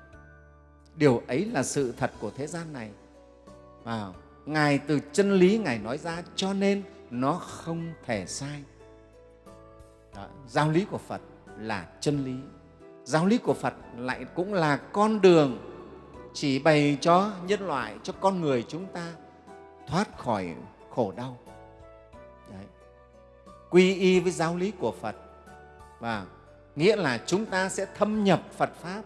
A: Điều ấy là sự thật của thế gian này. Và ngài từ chân lý ngài nói ra cho nên nó không thể sai. Đó, giáo lý của phật là chân lý. Giáo lý của phật lại cũng là con đường chỉ bày cho nhân loại cho con người chúng ta thoát khỏi khổ đau. Đấy. quy y với giáo lý của phật. Và nghĩa là chúng ta sẽ thâm nhập phật pháp,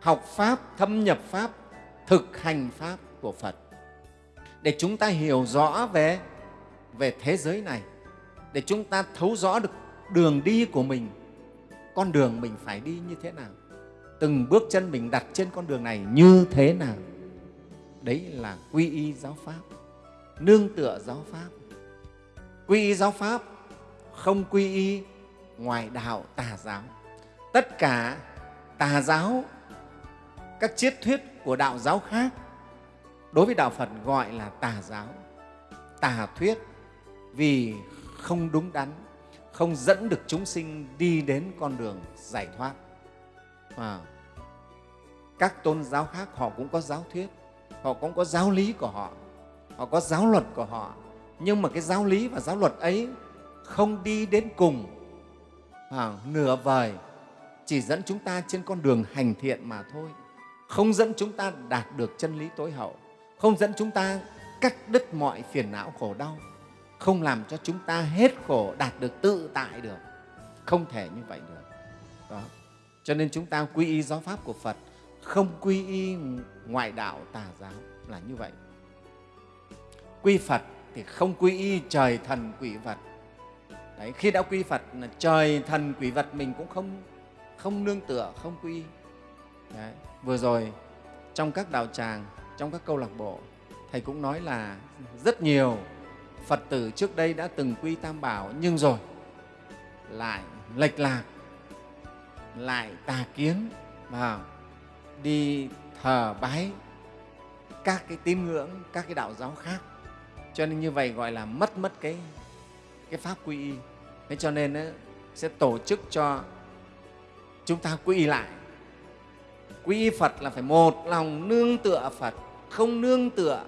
A: học pháp, thâm nhập pháp, thực hành pháp của phật. Để chúng ta hiểu rõ về về thế giới này, để chúng ta thấu rõ được đường đi của mình, con đường mình phải đi như thế nào, từng bước chân mình đặt trên con đường này như thế nào. Đấy là quy y giáo pháp, nương tựa giáo pháp. Quy y giáo pháp không quy y ngoài đạo tà giáo. Tất cả tà giáo các triết thuyết của đạo giáo khác đối với đạo phật gọi là tà giáo. Tà thuyết vì không đúng đắn không dẫn được chúng sinh đi đến con đường giải thoát. À, các tôn giáo khác họ cũng có giáo thuyết họ cũng có giáo lý của họ họ có giáo luật của họ. Nhưng mà cái giáo lý và giáo luật ấy không đi đến cùng à, nửa vời. Chỉ dẫn chúng ta trên con đường hành thiện mà thôi. Không dẫn chúng ta đạt được chân lý tối hậu. Không dẫn chúng ta cắt đứt mọi phiền não khổ đau. Không làm cho chúng ta hết khổ đạt được tự tại được. Không thể như vậy được. Đó. Cho nên chúng ta quy y giáo pháp của phật không quy y ngoại đạo tà giáo là như vậy. Quy phật thì không quy y trời thần quỷ vật. Đấy, khi đã quy phật là trời thần quỷ vật mình cũng không không nương tựa không quy Đấy. vừa rồi trong các đạo tràng trong các câu lạc bộ thầy cũng nói là rất nhiều phật tử trước đây đã từng quy tam bảo nhưng rồi lại lệch lạc lại tà kiến vào đi thờ bái các cái tín ngưỡng các cái đạo giáo khác cho nên như vậy gọi là mất mất cái cái pháp quy y thế cho nên ấy, sẽ tổ chức cho chúng ta quy lại. Quy phật là phải một lòng nương tựa phật không nương tựa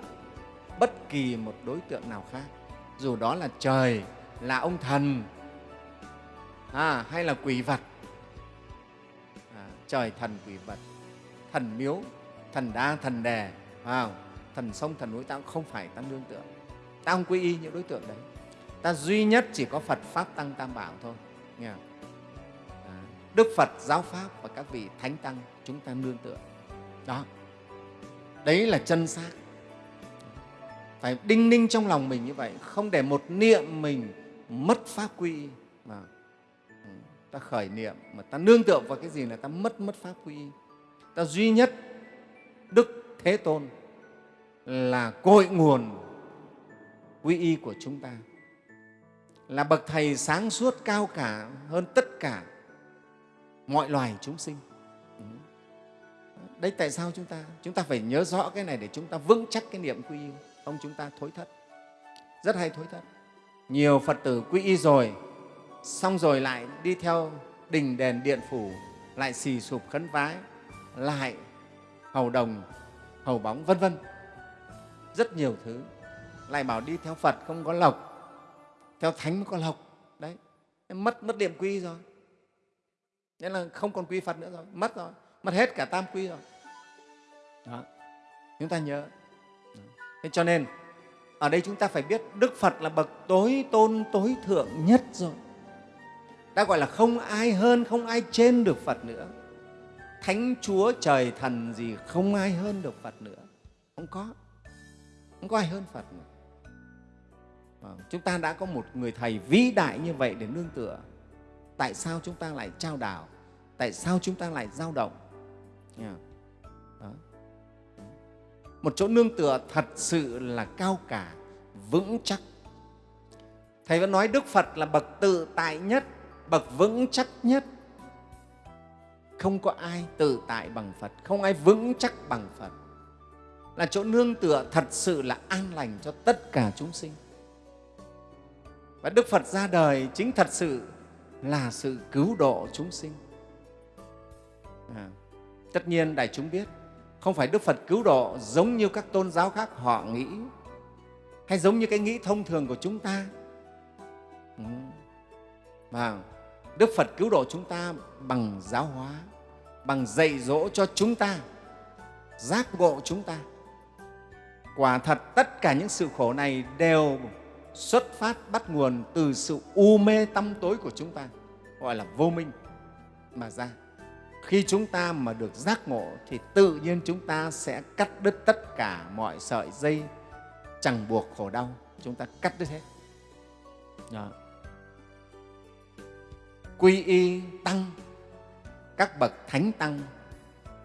A: bất kỳ một đối tượng nào khác. Dù đó là trời là ông thần à, hay là quỷ vật. À, trời thần quỷ vật thần miếu thần đa thần đè à, thần sông thần núi ta cũng không phải ta nương tựa. Ta không quy y những đối tượng đấy ta duy nhất chỉ có phật pháp tăng tam bảo thôi. Nghe không? À, đức phật giáo pháp và các vị thánh tăng chúng ta nương tựa. Đó. Đấy là chân xác. Phải đinh ninh trong lòng mình như vậy không để một niệm mình mất pháp quy. Mà ừ, ta khởi niệm mà ta nương tựa vào cái gì là ta mất mất pháp quy. Ta duy nhất đức thế tôn là cội nguồn quy y của chúng ta là bậc thầy sáng suốt cao cả hơn tất cả mọi loài chúng sinh. Ừ. Đấy, tại sao chúng ta chúng ta phải nhớ rõ cái này để chúng ta vững chắc cái niệm quy y không? Chúng ta thối thất. Rất hay thối thất. Nhiều phật tử quy y rồi, xong rồi lại đi theo đình đền điện phủ, lại xì sụp khấn vái, lại hầu đồng, hầu bóng, vân vân. Rất nhiều thứ. Lại bảo đi theo phật không có lộc theo thánh mới có lộc. Đấy. Mất mất điểm quy rồi. Nên là không còn quy phật nữa rồi. Mất rồi. Mất hết cả tam quy rồi. Đó. Chúng ta nhớ. Thế cho nên, ở đây chúng ta phải biết đức phật là bậc tối tôn, tối thượng nhất rồi. Đã gọi là không ai hơn, không ai trên được phật nữa. Thánh chúa trời thần gì không ai hơn được phật nữa. Không có. Không có ai hơn phật nữa. Vâng, chúng ta đã có một người thầy vĩ đại như vậy để nương tựa. Tại sao chúng ta lại trao đảo? Tại sao chúng ta lại dao động? Đó. một chỗ nương tựa thật sự là cao cả, vững chắc. Thầy vẫn nói đức phật là bậc tự tại nhất, bậc vững chắc nhất. Không có ai tự tại bằng phật, không ai vững chắc bằng phật. Là chỗ nương tựa thật sự là an lành cho tất cả chúng sinh và đức phật ra đời chính thật sự là sự cứu độ chúng sinh. À, tất nhiên đại chúng biết không phải đức phật cứu độ giống như các tôn giáo khác họ nghĩ hay giống như cái nghĩ thông thường của chúng ta. Ừ. và đức phật cứu độ chúng ta bằng giáo hóa bằng dạy dỗ cho chúng ta giác ngộ chúng ta. Quả thật tất cả những sự khổ này đều xuất phát bắt nguồn từ sự u mê tâm tối của chúng ta, gọi là vô minh mà ra. Khi chúng ta mà được giác ngộ thì tự nhiên chúng ta sẽ cắt đứt tất cả mọi sợi dây, chẳng buộc khổ đau, chúng ta cắt đứt hết. Đó. quy y tăng, các bậc thánh tăng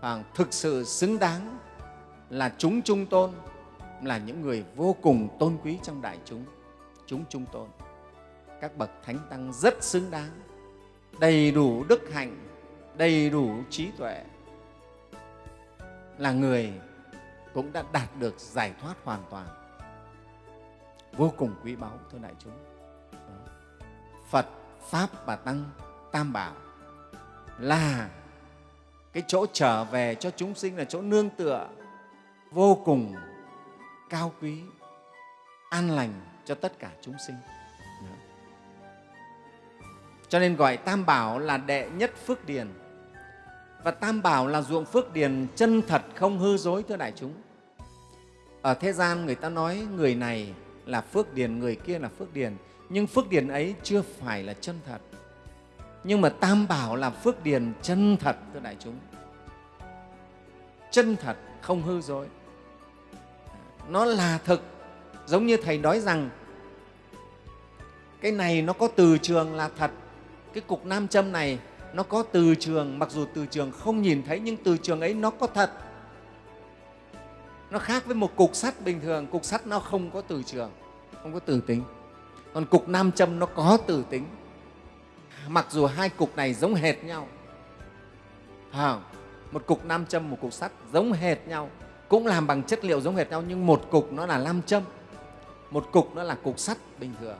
A: và thực sự xứng đáng là chúng trung tôn, là những người vô cùng tôn quý trong đại chúng chúng trung tôn. Các bậc thánh tăng rất xứng đáng, đầy đủ đức hạnh, đầy đủ trí tuệ. Là người cũng đã đạt được giải thoát hoàn toàn. Vô cùng quý báu, thưa đại chúng. Phật, pháp và tăng, tam bảo là cái chỗ trở về cho chúng sinh, là chỗ nương tựa vô cùng cao quý an lành cho tất cả chúng sinh. Cho nên gọi tam bảo là đệ nhất phước điền. Và tam bảo là ruộng phước điền chân thật không hư dối, thưa đại chúng. Ở thế gian người ta nói người này là phước điền, người kia là phước điền. Nhưng phước điền ấy chưa phải là chân thật. Nhưng mà tam bảo là phước điền chân thật, thưa đại chúng. Chân thật không hư dối. Nó là thực giống như thầy nói rằng cái này nó có từ trường là thật. Cái cục nam châm này nó có từ trường mặc dù từ trường không nhìn thấy nhưng từ trường ấy nó có thật. Nó khác với một cục sắt bình thường. Cục sắt nó không có từ trường không có từ tính. Còn cục nam châm nó có từ tính. Mặc dù hai cục này giống hệt nhau. À, một cục nam châm một cục sắt giống hệt nhau. Cũng làm bằng chất liệu giống hệt nhau nhưng một cục nó là nam châm một cục nó là cục sắt bình thường.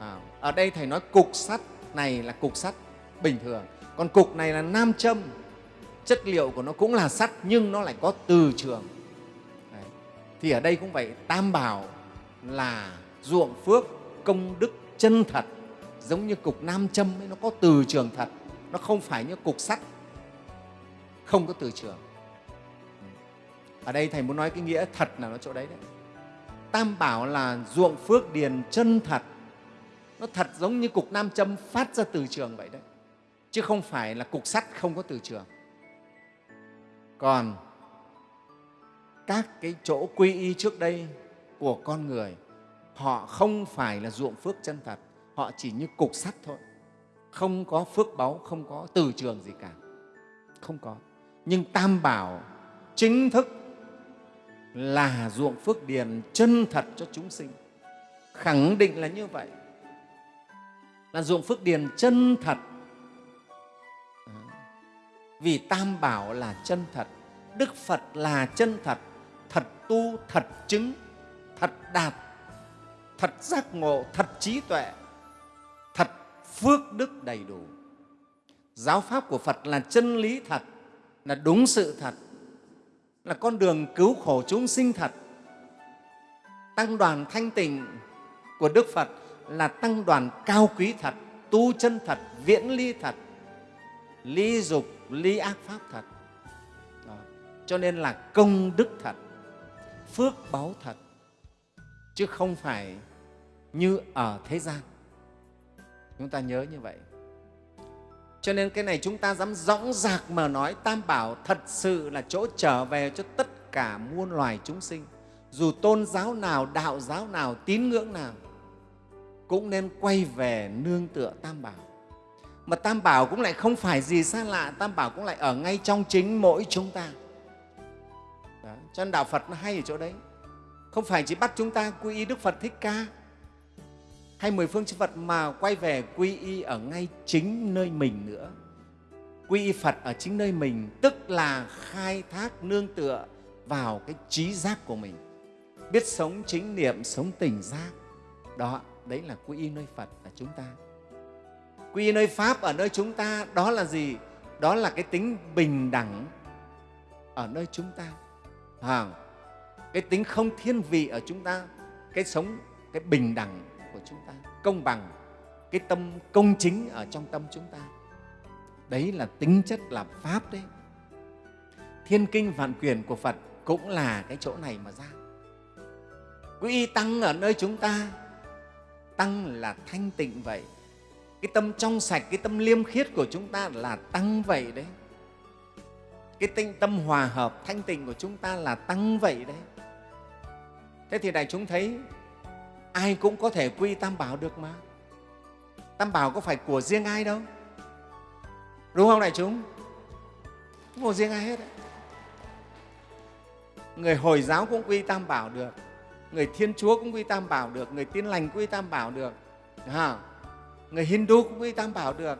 A: À, ở đây thầy nói cục sắt này là cục sắt bình thường. Còn cục này là nam châm. Chất liệu của nó cũng là sắt nhưng nó lại có từ trường. Đấy. thì ở đây cũng vậy tam bảo là ruộng phước công đức chân thật. Giống như cục nam châm ấy, nó có từ trường thật. Nó không phải như cục sắt. Không có từ trường. Ừ. Ở đây thầy muốn nói cái nghĩa thật là nó chỗ đấy đấy tam bảo là ruộng phước điền chân thật. Nó thật giống như cục nam châm phát ra từ trường vậy đấy. Chứ không phải là cục sắt không có từ trường. Còn các cái chỗ quy y trước đây của con người, họ không phải là ruộng phước chân thật. Họ chỉ như cục sắt thôi. Không có phước báu, không có từ trường gì cả. Không có. Nhưng tam bảo chính thức là ruộng phước điền chân thật cho chúng sinh. Khẳng định là như vậy. Là ruộng phước điền chân thật. Vì tam bảo là chân thật, đức phật là chân thật thật tu, thật chứng, thật đạt, thật giác ngộ, thật trí tuệ, thật phước đức đầy đủ. Giáo pháp của phật là chân lý thật, là đúng sự thật là con đường cứu khổ chúng sinh thật. Tăng đoàn thanh tịnh của đức phật là tăng đoàn cao quý thật, tu chân thật, viễn ly thật, ly dục, ly ác pháp thật. Đó. cho nên là công đức thật, phước báu thật, chứ không phải như ở thế gian. Chúng ta nhớ như vậy cho nên cái này chúng ta dám dõng dạc mà nói, tam bảo thật sự là chỗ trở về cho tất cả muôn loài chúng sinh. Dù tôn giáo nào, đạo giáo nào, tín ngưỡng nào, cũng nên quay về nương tựa tam bảo. Mà tam bảo cũng lại không phải gì xa lạ, tam bảo cũng lại ở ngay trong chính mỗi chúng ta. Đó. cho nên đạo phật nó hay ở chỗ đấy. Không phải chỉ bắt chúng ta quy y đức phật thích ca hay mười phương chư phật mà quay về quy y ở ngay chính nơi mình nữa? Quy y phật ở chính nơi mình tức là khai thác nương tựa vào cái trí giác của mình. Biết sống chính niệm sống tình giác. Đó đấy là quy y nơi phật ở chúng ta. Quy y nơi pháp ở nơi chúng ta đó là gì? Đó là cái tính bình đẳng ở nơi chúng ta. À, cái tính không thiên vị ở chúng ta cái sống cái bình đẳng của chúng ta, công bằng, cái tâm công chính ở trong tâm chúng ta. Đấy là tính chất là pháp đấy. Thiên kinh vạn quyền của phật cũng là cái chỗ này mà ra. Quý y tăng ở nơi chúng ta, tăng là thanh tịnh vậy. Cái tâm trong sạch, cái tâm liêm khiết của chúng ta là tăng vậy đấy. Cái tinh tâm hòa hợp, thanh tịnh của chúng ta là tăng vậy đấy. Thế thì đại chúng thấy ai cũng có thể quy tam bảo được mà. Tam bảo có phải của riêng ai đâu. Đúng không đại chúng? Không của riêng ai hết đấy. người hồi giáo cũng quy tam bảo được. Người thiên chúa cũng quy tam bảo được. Người tin lành quy tam bảo được. À, người hindu cũng quy tam bảo được.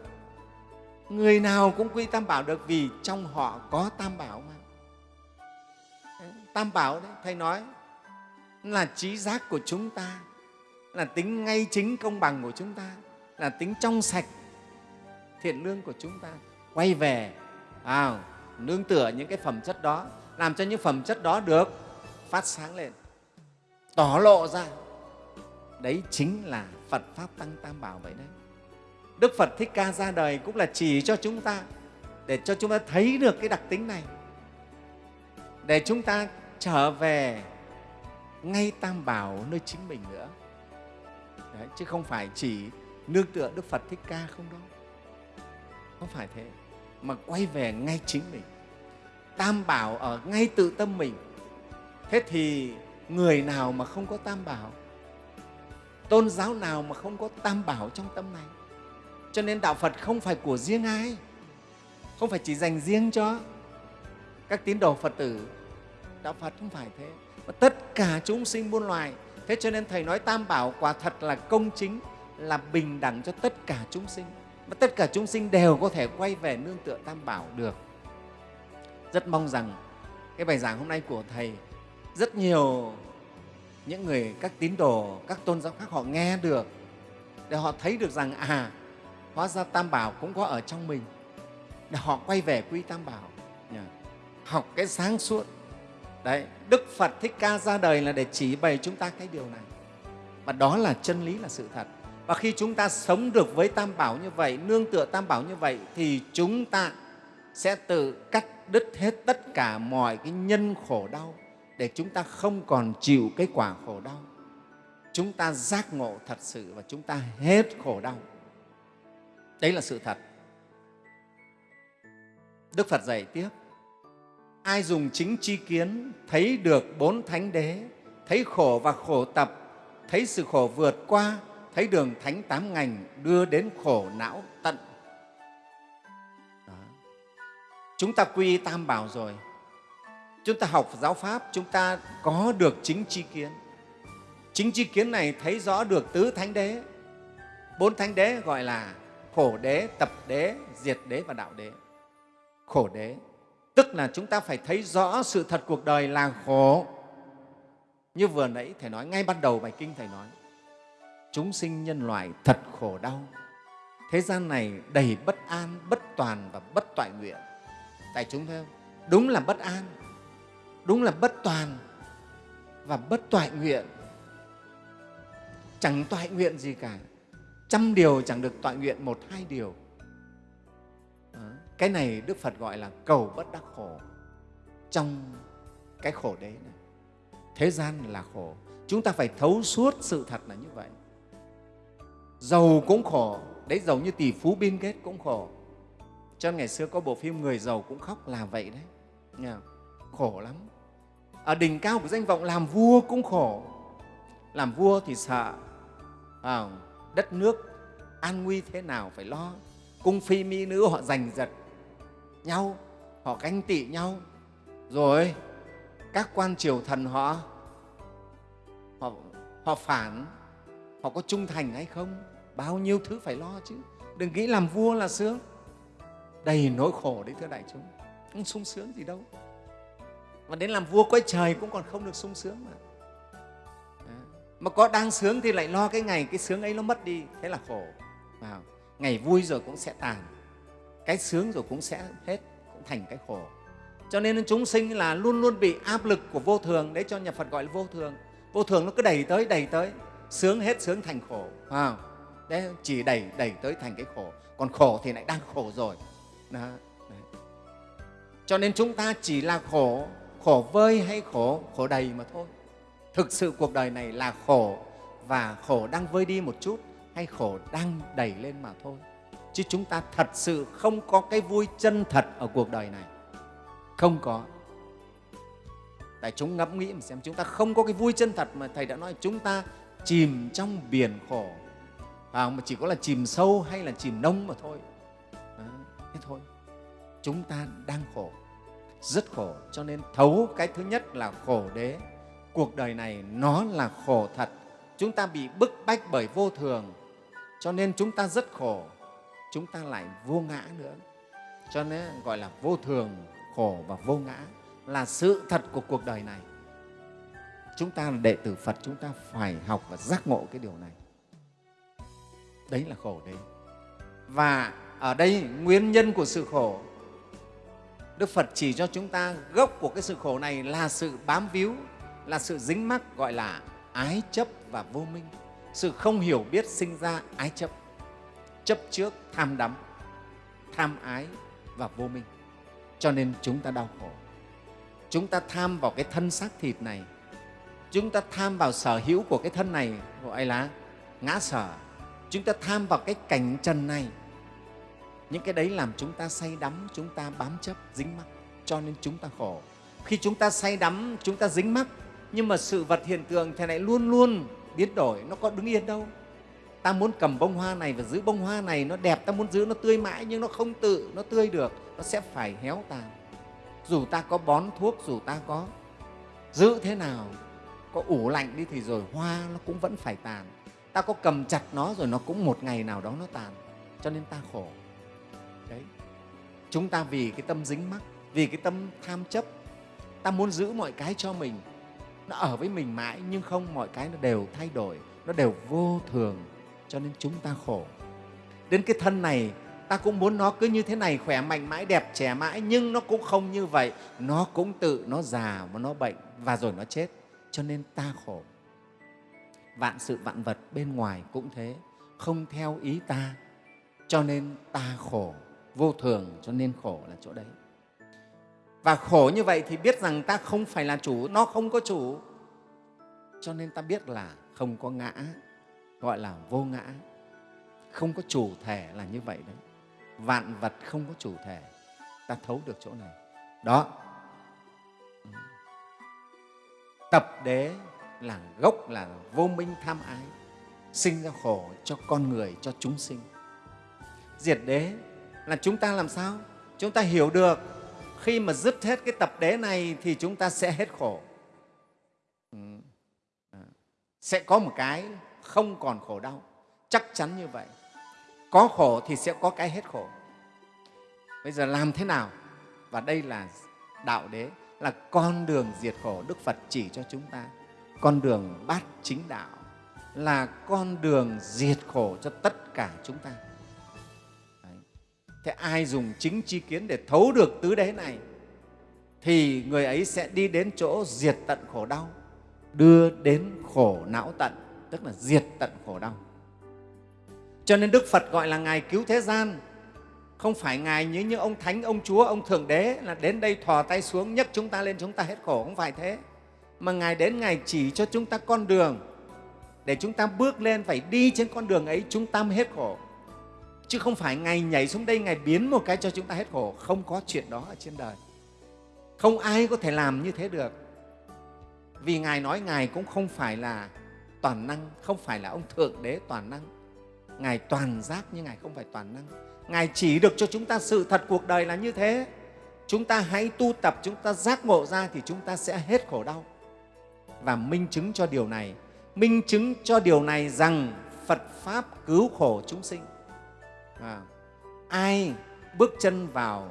A: Người nào cũng quy tam bảo được vì trong họ có tam bảo mà. Tam bảo đấy thầy nói là trí giác của chúng ta là tính ngay chính công bằng của chúng ta là tính trong sạch thiện lương của chúng ta. Quay về à, nương tựa những cái phẩm chất đó làm cho những phẩm chất đó được phát sáng lên tỏ lộ ra. Đấy chính là phật pháp tăng tam bảo vậy đấy. Đức phật thích ca ra đời cũng là chỉ cho chúng ta để cho chúng ta thấy được cái đặc tính này. Để chúng ta trở về ngay tam bảo nơi chính mình nữa chứ không phải chỉ nương tựa đức phật thích ca không đó. Không phải thế. Mà quay về ngay chính mình. Tam bảo ở ngay tự tâm mình. Thế thì người nào mà không có tam bảo? Tôn giáo nào mà không có tam bảo trong tâm này? Cho nên đạo phật không phải của riêng ai. Không phải chỉ dành riêng cho các tín đồ phật tử. Đạo phật không phải thế. Mà tất cả chúng sinh muôn loài thế cho nên thầy nói tam bảo quả thật là công chính, là bình đẳng cho tất cả chúng sinh. Và tất cả chúng sinh đều có thể quay về nương tựa tam bảo được. Rất mong rằng cái bài giảng hôm nay của thầy, rất nhiều những người, các tín đồ, các tôn giáo khác họ nghe được, để họ thấy được rằng à hóa ra tam bảo cũng có ở trong mình. Để họ quay về quy tam bảo. Học cái sáng suốt đấy, đức phật thích ca ra đời là để chỉ bày chúng ta cái điều này. Và đó là chân lý là sự thật. Và khi chúng ta sống được với tam bảo như vậy, nương tựa tam bảo như vậy, thì chúng ta sẽ tự cắt đứt hết tất cả mọi cái nhân khổ đau để chúng ta không còn chịu cái quả khổ đau. Chúng ta giác ngộ thật sự và chúng ta hết khổ đau. Đấy là sự thật. Đức phật dạy tiếp ai dùng chính tri kiến, thấy được bốn thánh đế, thấy khổ và khổ tập, thấy sự khổ vượt qua, thấy đường thánh tám ngành đưa đến khổ não tận. Đó. chúng ta quy tam bảo rồi. Chúng ta học giáo pháp, chúng ta có được chính tri kiến. Chính tri kiến này thấy rõ được tứ thánh đế. Bốn thánh đế gọi là khổ đế, tập đế, diệt đế và đạo đế. Khổ đế tức là chúng ta phải thấy rõ sự thật cuộc đời là khổ. Như vừa nãy thầy nói, ngay ban đầu bài kinh thầy nói, chúng sinh nhân loại thật khổ đau. Thế gian này đầy bất an, bất toàn và bất toại nguyện. Tại chúng thấy không? Đúng là bất an, đúng là bất toàn và bất toại nguyện. Chẳng toại nguyện gì cả. Trăm điều chẳng được toại nguyện một, hai điều cái này đức phật gọi là cầu bất đắc khổ. Trong cái khổ đấy này thế gian là khổ. Chúng ta phải thấu suốt sự thật là như vậy. Giàu cũng khổ đấy giàu như tỷ phú biên kết cũng khổ. Cho ngày xưa có bộ phim người giàu cũng khóc là vậy đấy. Nghe khổ lắm. Ở đỉnh cao của danh vọng làm vua cũng khổ. Làm vua thì sợ à, đất nước an nguy thế nào phải lo. Cung phi mỹ nữ họ giành giật nhau họ ganh tị nhau. Rồi các quan triều thần họ họ, họ phản họ có trung thành hay không? Bao nhiêu thứ phải lo chứ. Đừng nghĩ làm vua là sướng. Đầy nỗi khổ đấy thưa đại chúng. Không sung sướng gì đâu. Và đến làm vua quay trời cũng còn không được sung sướng mà. Mà có đang sướng thì lại lo cái ngày cái sướng ấy nó mất đi. Thế là khổ. Vào. Ngày vui rồi cũng sẽ tàn cái sướng rồi cũng sẽ hết cũng thành cái khổ. Cho nên chúng sinh là luôn luôn bị áp lực của vô thường đấy cho nhà phật gọi là vô thường. Vô thường nó cứ đẩy tới đẩy tới. Sướng hết sướng thành khổ à, đấy chỉ đẩy đẩy tới thành cái khổ. Còn khổ thì lại đang khổ rồi. Đó. Đấy. cho nên chúng ta chỉ là khổ khổ vơi hay khổ khổ đầy mà thôi. Thực sự cuộc đời này là khổ và khổ đang vơi đi một chút hay khổ đang đẩy lên mà thôi chứ chúng ta thật sự không có cái vui chân thật ở cuộc đời này. Không có. Tại chúng ngẫm nghĩ mà xem chúng ta không có cái vui chân thật mà thầy đã nói chúng ta chìm trong biển khổ. À, mà chỉ có là chìm sâu hay là chìm nông mà thôi. À, thế thôi. Chúng ta đang khổ rất khổ. Cho nên thấu cái thứ nhất là khổ đế. Cuộc đời này nó là khổ thật. Chúng ta bị bức bách bởi vô thường. Cho nên chúng ta rất khổ chúng ta lại vô ngã nữa. Cho nên gọi là vô thường, khổ và vô ngã là sự thật của cuộc đời này. Chúng ta là đệ tử phật, chúng ta phải học và giác ngộ cái điều này. Đấy là khổ đấy. Và ở đây nguyên nhân của sự khổ, đức phật chỉ cho chúng ta gốc của cái sự khổ này là sự bám víu, là sự dính mắc gọi là ái chấp và vô minh. Sự không hiểu biết sinh ra ái chấp chấp trước tham đắm, tham ái và vô minh. Cho nên chúng ta đau khổ. Chúng ta tham vào cái thân xác thịt này. Chúng ta tham vào sở hữu của cái thân này gọi là ngã sở. Chúng ta tham vào cái cảnh trần này. Những cái đấy làm chúng ta say đắm, chúng ta bám chấp, dính mắc. Cho nên chúng ta khổ. Khi chúng ta say đắm, chúng ta dính mắc. Nhưng mà sự vật hiện tượng thế này luôn luôn biến đổi. Nó có đứng yên đâu ta muốn cầm bông hoa này và giữ bông hoa này, nó đẹp ta muốn giữ, nó tươi mãi nhưng nó không tự, nó tươi được, nó sẽ phải héo tàn dù ta có bón thuốc, dù ta có giữ thế nào, có ủ lạnh đi thì rồi hoa nó cũng vẫn phải tàn. Ta có cầm chặt nó rồi nó cũng một ngày nào đó nó tàn, cho nên ta khổ. Đấy. Chúng ta vì cái tâm dính mắc, vì cái tâm tham chấp, ta muốn giữ mọi cái cho mình. Nó ở với mình mãi nhưng không, mọi cái nó đều thay đổi, nó đều vô thường cho nên chúng ta khổ. Đến cái thân này, ta cũng muốn nó cứ như thế này, khỏe mạnh mãi, đẹp, trẻ mãi, nhưng nó cũng không như vậy. Nó cũng tự, nó già và nó bệnh, và rồi nó chết. Cho nên ta khổ. Vạn sự vạn vật bên ngoài cũng thế, không theo ý ta. Cho nên ta khổ, vô thường, cho nên khổ là chỗ đấy. Và khổ như vậy thì biết rằng ta không phải là chủ, nó không có chủ. Cho nên ta biết là không có ngã gọi là vô ngã. Không có chủ thể là như vậy đấy. Vạn vật không có chủ thể. Ta thấu được chỗ này. Đó. Tập đế là gốc, là vô minh tham ái, sinh ra khổ cho con người, cho chúng sinh. Diệt đế là chúng ta làm sao? Chúng ta hiểu được, khi mà dứt hết cái tập đế này thì chúng ta sẽ hết khổ. Ừ. À. sẽ có một cái không còn khổ đau. Chắc chắn như vậy. Có khổ thì sẽ có cái hết khổ. Bây giờ làm thế nào? Và đây là đạo đế, là con đường diệt khổ đức phật chỉ cho chúng ta. Con đường bát chính đạo, là con đường diệt khổ cho tất cả chúng ta. Đấy. thế ai dùng chính chi kiến để thấu được tứ đế này, thì người ấy sẽ đi đến chỗ diệt tận khổ đau, đưa đến khổ não tận tức là diệt tận khổ đau. Cho nên đức phật gọi là ngài cứu thế gian. Không phải ngài như những ông thánh, ông chúa, ông thượng đế là đến đây thò tay xuống, nhấc chúng ta lên, chúng ta hết khổ, không phải thế. Mà ngài đến, ngài chỉ cho chúng ta con đường. Để chúng ta bước lên, phải đi trên con đường ấy, chúng ta mới hết khổ. Chứ không phải ngài nhảy xuống đây, ngài biến một cái cho chúng ta hết khổ. Không có chuyện đó ở trên đời. Không ai có thể làm như thế được. Vì ngài nói ngài cũng không phải là toàn năng không phải là ông thượng đế toàn năng. Ngài toàn giác nhưng ngài không phải toàn năng. Ngài chỉ được cho chúng ta sự thật cuộc đời là như thế. Chúng ta hãy tu tập chúng ta giác ngộ ra thì chúng ta sẽ hết khổ đau. Và minh chứng cho điều này minh chứng cho điều này rằng phật pháp cứu khổ chúng sinh. À, ai bước chân vào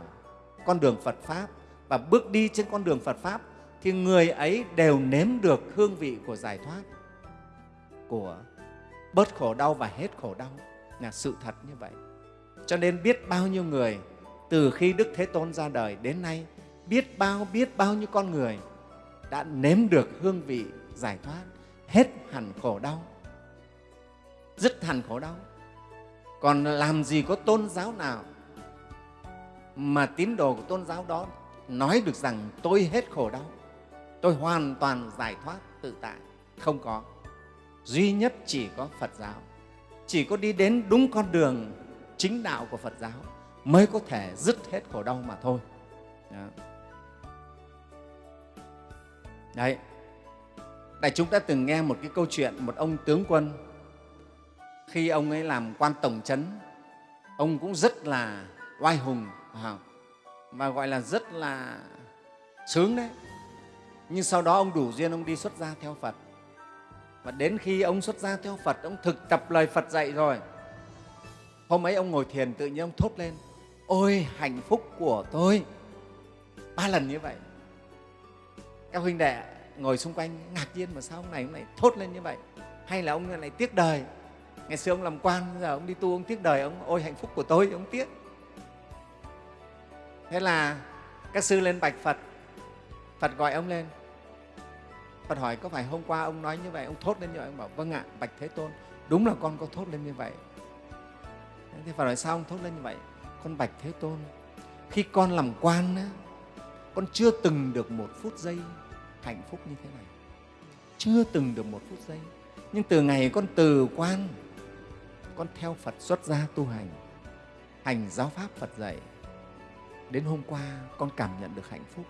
A: con đường phật pháp và bước đi trên con đường phật pháp thì người ấy đều nếm được hương vị của giải thoát của bớt khổ đau và hết khổ đau là sự thật như vậy. Cho nên biết bao nhiêu người từ khi đức thế tôn ra đời đến nay, biết bao biết bao nhiêu con người đã nếm được hương vị giải thoát, hết hẳn khổ đau dứt hẳn khổ đau. Còn làm gì có tôn giáo nào mà tín đồ của tôn giáo đó nói được rằng tôi hết khổ đau, tôi hoàn toàn giải thoát tự tại? Không có duy nhất chỉ có phật giáo. Chỉ có đi đến đúng con đường chính đạo của phật giáo mới có thể dứt hết khổ đau mà thôi. Đó. đấy. Đại chúng đã từng nghe một cái câu chuyện một ông tướng quân. Khi ông ấy làm quan tổng trấn ông cũng rất là oai hùng và gọi là rất là sướng đấy. Nhưng sau đó ông đủ duyên ông đi xuất gia theo phật và đến khi ông xuất gia theo phật, ông thực tập lời phật dạy rồi. Hôm ấy ông ngồi thiền tự nhiên ông thốt lên, ôi, hạnh phúc của tôi. Ba lần như vậy. Các huynh đệ ngồi xung quanh ngạc nhiên, mà sao ông này ông này thốt lên như vậy? Hay là ông này tiếc đời? Ngày xưa ông làm quan giờ ông đi tu, ông tiếc đời, ông, ôi, hạnh phúc của tôi, ông tiếc. Thế là các sư lên bạch phật. Phật gọi ông lên phật hỏi có phải hôm qua ông nói như vậy ông thốt lên như vậy? Ông bảo vâng ạ bạch thế tôn đúng là con có thốt lên như vậy. Thế phật hỏi sao ông thốt lên như vậy? Con bạch thế tôn khi con làm quan á, con chưa từng được một phút giây hạnh phúc như thế này. Chưa từng được một phút giây. Nhưng từ ngày con từ quan con theo phật xuất gia tu hành hành giáo pháp phật dạy đến hôm qua con cảm nhận được hạnh phúc.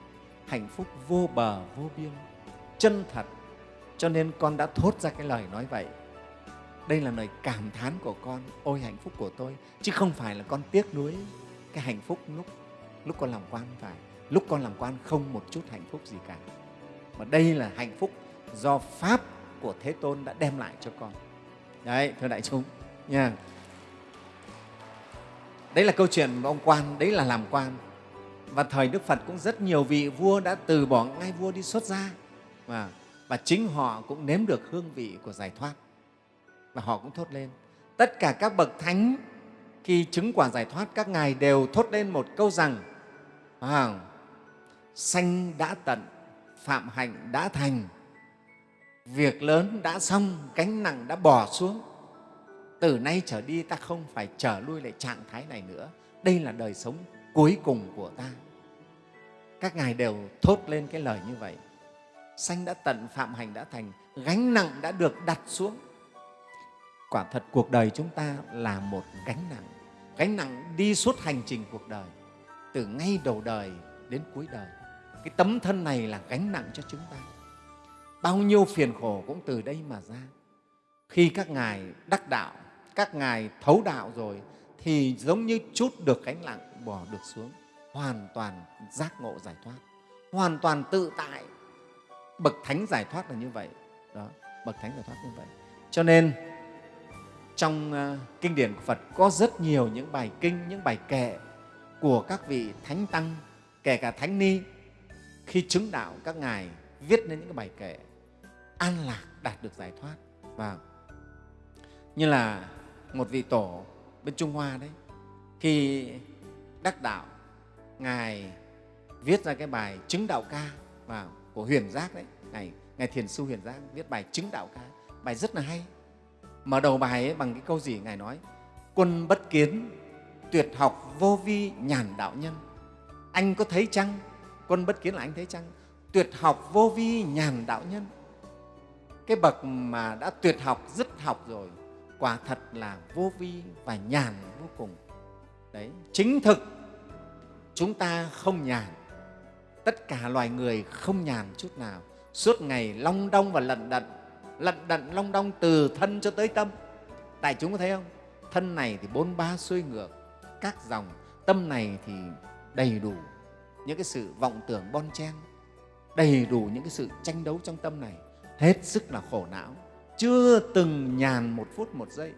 A: Hạnh phúc vô bờ vô biên chân thật. Cho nên con đã thốt ra cái lời nói vậy. Đây là lời cảm thán của con. Ôi, hạnh phúc của tôi. Chứ không phải là con tiếc nuối cái hạnh phúc lúc lúc con làm quan phải. Lúc con làm quan không một chút hạnh phúc gì cả. Mà đây là hạnh phúc do pháp của thế tôn đã đem lại cho con. Đấy, thưa đại chúng, nha. Đấy là câu chuyện của ông quan, đấy là làm quan. Và thời đức phật cũng rất nhiều vị vua đã từ bỏ ngai vua đi xuất gia và, và chính họ cũng nếm được hương vị của giải thoát. Và họ cũng thốt lên tất cả các bậc thánh khi chứng quả giải thoát các ngài đều thốt lên một câu rằng à, sanh đã tận phạm hạnh đã thành việc lớn đã xong cánh nặng đã bỏ xuống. Từ nay trở đi ta không phải trở lui lại trạng thái này nữa. Đây là đời sống cuối cùng của ta. Các ngài đều thốt lên cái lời như vậy sanh đã tận, phạm hành đã thành, gánh nặng đã được đặt xuống. Quả thật cuộc đời chúng ta là một gánh nặng. Gánh nặng đi suốt hành trình cuộc đời, từ ngay đầu đời đến cuối đời. Cái tấm thân này là gánh nặng cho chúng ta. Bao nhiêu phiền khổ cũng từ đây mà ra. Khi các ngài đắc đạo, các ngài thấu đạo rồi, thì giống như chút được gánh nặng bỏ được xuống. Hoàn toàn giác ngộ giải thoát. Hoàn toàn tự tại bậc thánh giải thoát là như vậy. Đó, bậc thánh giải thoát như vậy. Cho nên, trong ờ, kinh điển của phật có rất nhiều những bài kinh, những bài kệ của các vị thánh tăng, kể cả thánh ni. Khi chứng đạo, các ngài viết nên những cái bài kệ an lạc đạt được giải thoát. Và như là một vị tổ bên trung hoa đấy, khi đắc đạo, ngài viết ra cái bài chứng đạo ca vào của huyền giác đấy. Ngài ngài thiền sư huyền giác viết bài chứng đạo ca, bài rất là hay. Mở đầu bài ấy bằng cái câu gì ngài nói? Quân bất kiến, tuyệt học vô vi nhàn đạo nhân. Anh có thấy chăng? Quân bất kiến là anh thấy chăng? Tuyệt học vô vi nhàn đạo nhân. Cái bậc mà đã tuyệt học, dứt học rồi, quả thật là vô vi và nhàn vô cùng. Đấy, chính thực, chúng ta không nhàn tất cả loài người không nhàn chút nào. Suốt ngày long đong và lận đận lận đận long đong từ thân cho tới tâm. Tại chúng có thấy không? Thân này thì bốn ba xuôi ngược, các dòng, tâm này thì đầy đủ những cái sự vọng tưởng bon chen, đầy đủ những cái sự tranh đấu trong tâm này. Hết sức là khổ não, chưa từng nhàn một phút một giây.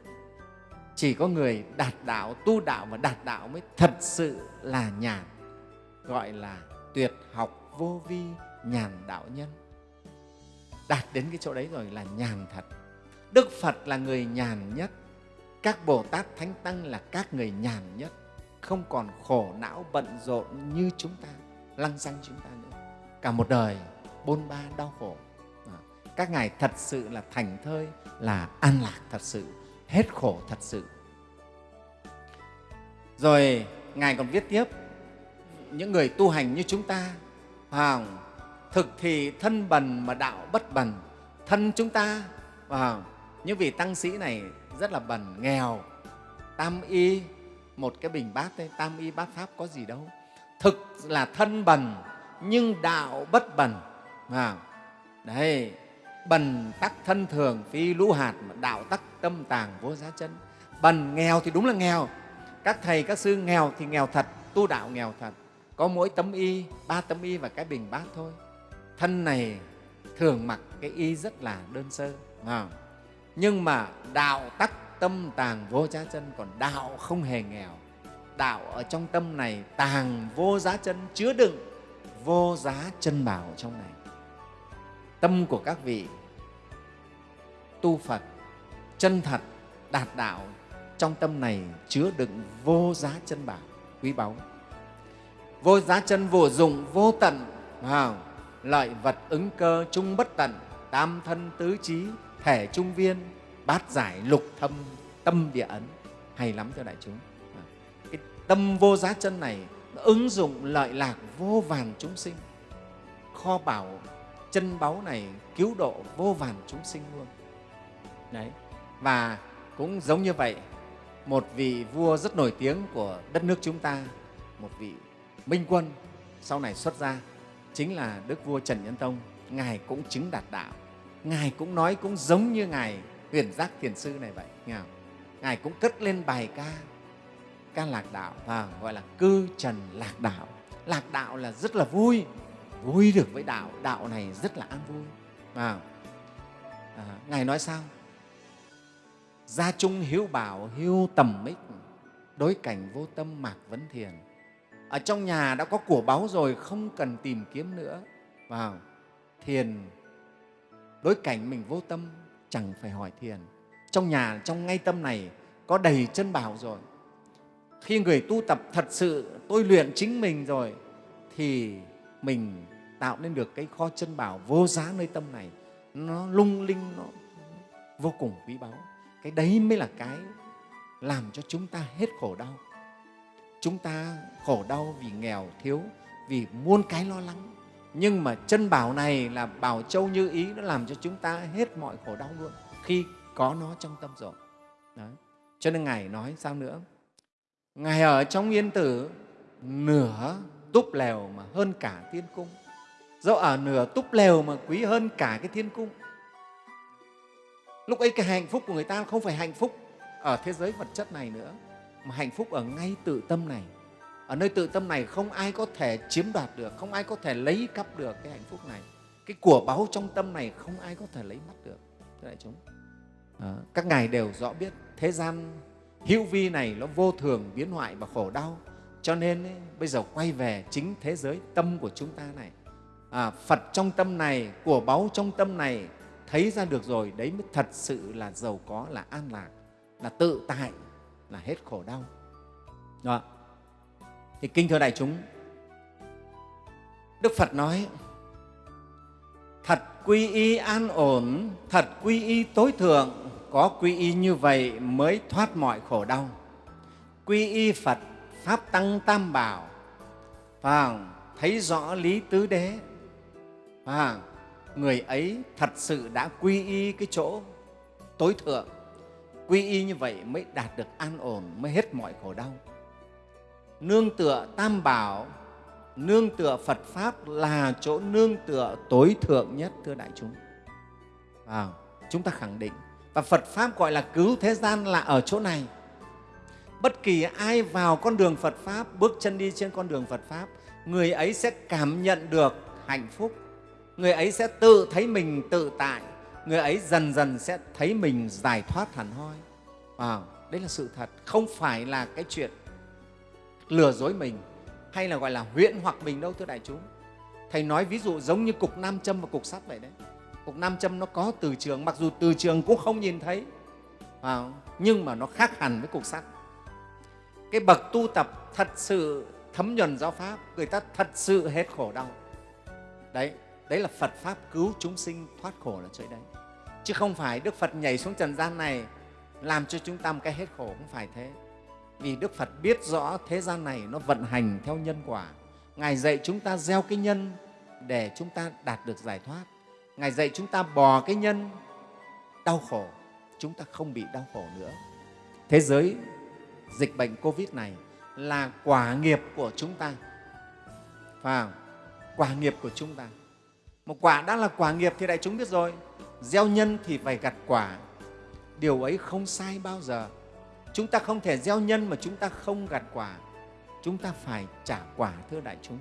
A: Chỉ có người đạt đạo, tu đạo và đạt đạo mới thật sự là nhàn, gọi là tuyệt học vô vi nhàn đạo nhân. Đạt đến cái chỗ đấy rồi là nhàn thật. Đức phật là người nhàn nhất. Các bồ tát thánh tăng là các người nhàn nhất. Không còn khổ não bận rộn như chúng ta, lăng xăng chúng ta nữa. Cả một đời bôn ba đau khổ. À, các ngài thật sự là thành thơi, là an lạc thật sự, hết khổ thật sự. Rồi, ngài còn viết tiếp những người tu hành như chúng ta. À, thực thì thân bần mà đạo bất bần. Thân chúng ta à, những vị tăng sĩ này rất là bần nghèo. Tam y một cái bình bát đấy tam y bát pháp có gì đâu. Thực là thân bần nhưng đạo bất bần à, đấy bần tắc thân thường phi lũ hạt mà đạo tắc tâm tàng vô giá chân. Bần nghèo thì đúng là nghèo. Các thầy các sư nghèo thì nghèo thật tu đạo nghèo thật có mỗi tấm y, ba tấm y và cái bình bát thôi. Thân này thường mặc cái y rất là đơn sơ à. nhưng mà đạo tắc tâm tàng vô giá chân, còn đạo không hề nghèo. Đạo ở trong tâm này tàng vô giá chân, chứa đựng vô giá chân bảo trong này. Tâm của các vị tu Phật, chân thật, đạt đạo, trong tâm này chứa đựng vô giá chân bảo, quý báu vô giá chân vô dụng vô tận. À, lợi vật ứng cơ chung bất tận tam thân tứ trí thể trung viên bát giải lục thâm tâm địa ấn. Hay lắm thưa đại chúng. À, cái tâm vô giá chân này nó ứng dụng lợi lạc vô vàn chúng sinh. Kho bảo chân báu này cứu độ vô vàn chúng sinh luôn. Đấy và cũng giống như vậy một vị vua rất nổi tiếng của đất nước chúng ta một vị minh quân sau này xuất ra chính là đức vua trần nhân tông ngài cũng chứng đạt đạo. Ngài cũng nói cũng giống như ngài huyền giác thiền sư này vậy nghe không? ngài cũng cất lên bài ca ca lạc đạo và gọi là cư trần lạc đạo. Lạc đạo là rất là vui vui được với đạo đạo này rất là an vui à, à, ngài nói sao? Gia trung hiếu bảo hiếu tầm ích đối cảnh vô tâm mạc vấn thiền ở trong nhà đã có của báu rồi, không cần tìm kiếm nữa. Vào, thiền. Đối cảnh mình vô tâm, chẳng phải hỏi thiền. Trong nhà, trong ngay tâm này, có đầy chân bảo rồi. Khi người tu tập thật sự, tôi luyện chính mình rồi, thì mình tạo nên được cái kho chân bảo vô giá nơi tâm này. Nó lung linh, nó vô cùng quý báu. Cái đấy mới là cái làm cho chúng ta hết khổ đau chúng ta khổ đau vì nghèo, thiếu, vì muôn cái lo lắng. Nhưng mà chân bảo này là bảo châu như ý, nó làm cho chúng ta hết mọi khổ đau luôn, khi có nó trong tâm rồi. Đấy. cho nên ngài nói sao nữa? Ngài ở trong yên tử, nửa túp lèo mà hơn cả thiên cung. Dẫu ở nửa túp lèo mà quý hơn cả cái thiên cung. Lúc ấy cái hạnh phúc của người ta không phải hạnh phúc ở thế giới vật chất này nữa mà hạnh phúc ở ngay tự tâm này. Ở nơi tự tâm này không ai có thể chiếm đoạt được không ai có thể lấy cắp được cái hạnh phúc này. Cái của báu trong tâm này không ai có thể lấy mất được thưa đại chúng. À, các ngài đều rõ biết thế gian hữu vi này nó vô thường biến hoại và khổ đau. Cho nên ấy, bây giờ quay về chính thế giới tâm của chúng ta này. À, phật trong tâm này của báu trong tâm này thấy ra được rồi đấy mới thật sự là giàu có là an lạc là tự tại là hết khổ đau. Đó. Thì kinh thưa đại chúng, đức phật nói, thật quy y an ổn, thật quy y tối thượng, có quy y như vậy mới thoát mọi khổ đau. Quy y phật, pháp tăng tam bảo và thấy rõ lý tứ đế và người ấy thật sự đã quy y cái chỗ tối thượng quy y như vậy mới đạt được an ổn mới hết mọi khổ đau. Nương tựa tam bảo nương tựa phật pháp là chỗ nương tựa tối thượng nhất thưa đại chúng. À, chúng ta khẳng định. Và phật pháp gọi là cứu thế gian là ở chỗ này. Bất kỳ ai vào con đường phật pháp bước chân đi trên con đường phật pháp người ấy sẽ cảm nhận được hạnh phúc. Người ấy sẽ tự thấy mình tự tại người ấy dần dần sẽ thấy mình giải thoát hẳn hoi. À, đấy là sự thật. Không phải là cái chuyện lừa dối mình hay là gọi là huyễn hoặc mình đâu thưa đại chúng. Thầy nói ví dụ giống như cục nam châm và cục sắt vậy đấy. Cục nam châm nó có từ trường mặc dù từ trường cũng không nhìn thấy. À, nhưng mà nó khác hẳn với cục sắt. Cái bậc tu tập thật sự thấm nhuần giáo pháp người ta thật sự hết khổ đau. Đấy đấy là phật pháp cứu chúng sinh thoát khổ là chỗ đấy chứ không phải đức phật nhảy xuống trần gian này làm cho chúng ta một cái hết khổ, không phải thế. Vì đức phật biết rõ thế gian này nó vận hành theo nhân quả. Ngài dạy chúng ta gieo cái nhân để chúng ta đạt được giải thoát. Ngài dạy chúng ta bò cái nhân, đau khổ, chúng ta không bị đau khổ nữa. Thế giới dịch bệnh covid này là quả nghiệp của chúng ta. Phải không? quả nghiệp của chúng ta. Một quả đã là quả nghiệp thì đại chúng biết rồi gieo nhân thì phải gặt quả. Điều ấy không sai bao giờ. Chúng ta không thể gieo nhân mà chúng ta không gặt quả. Chúng ta phải trả quả thưa đại chúng.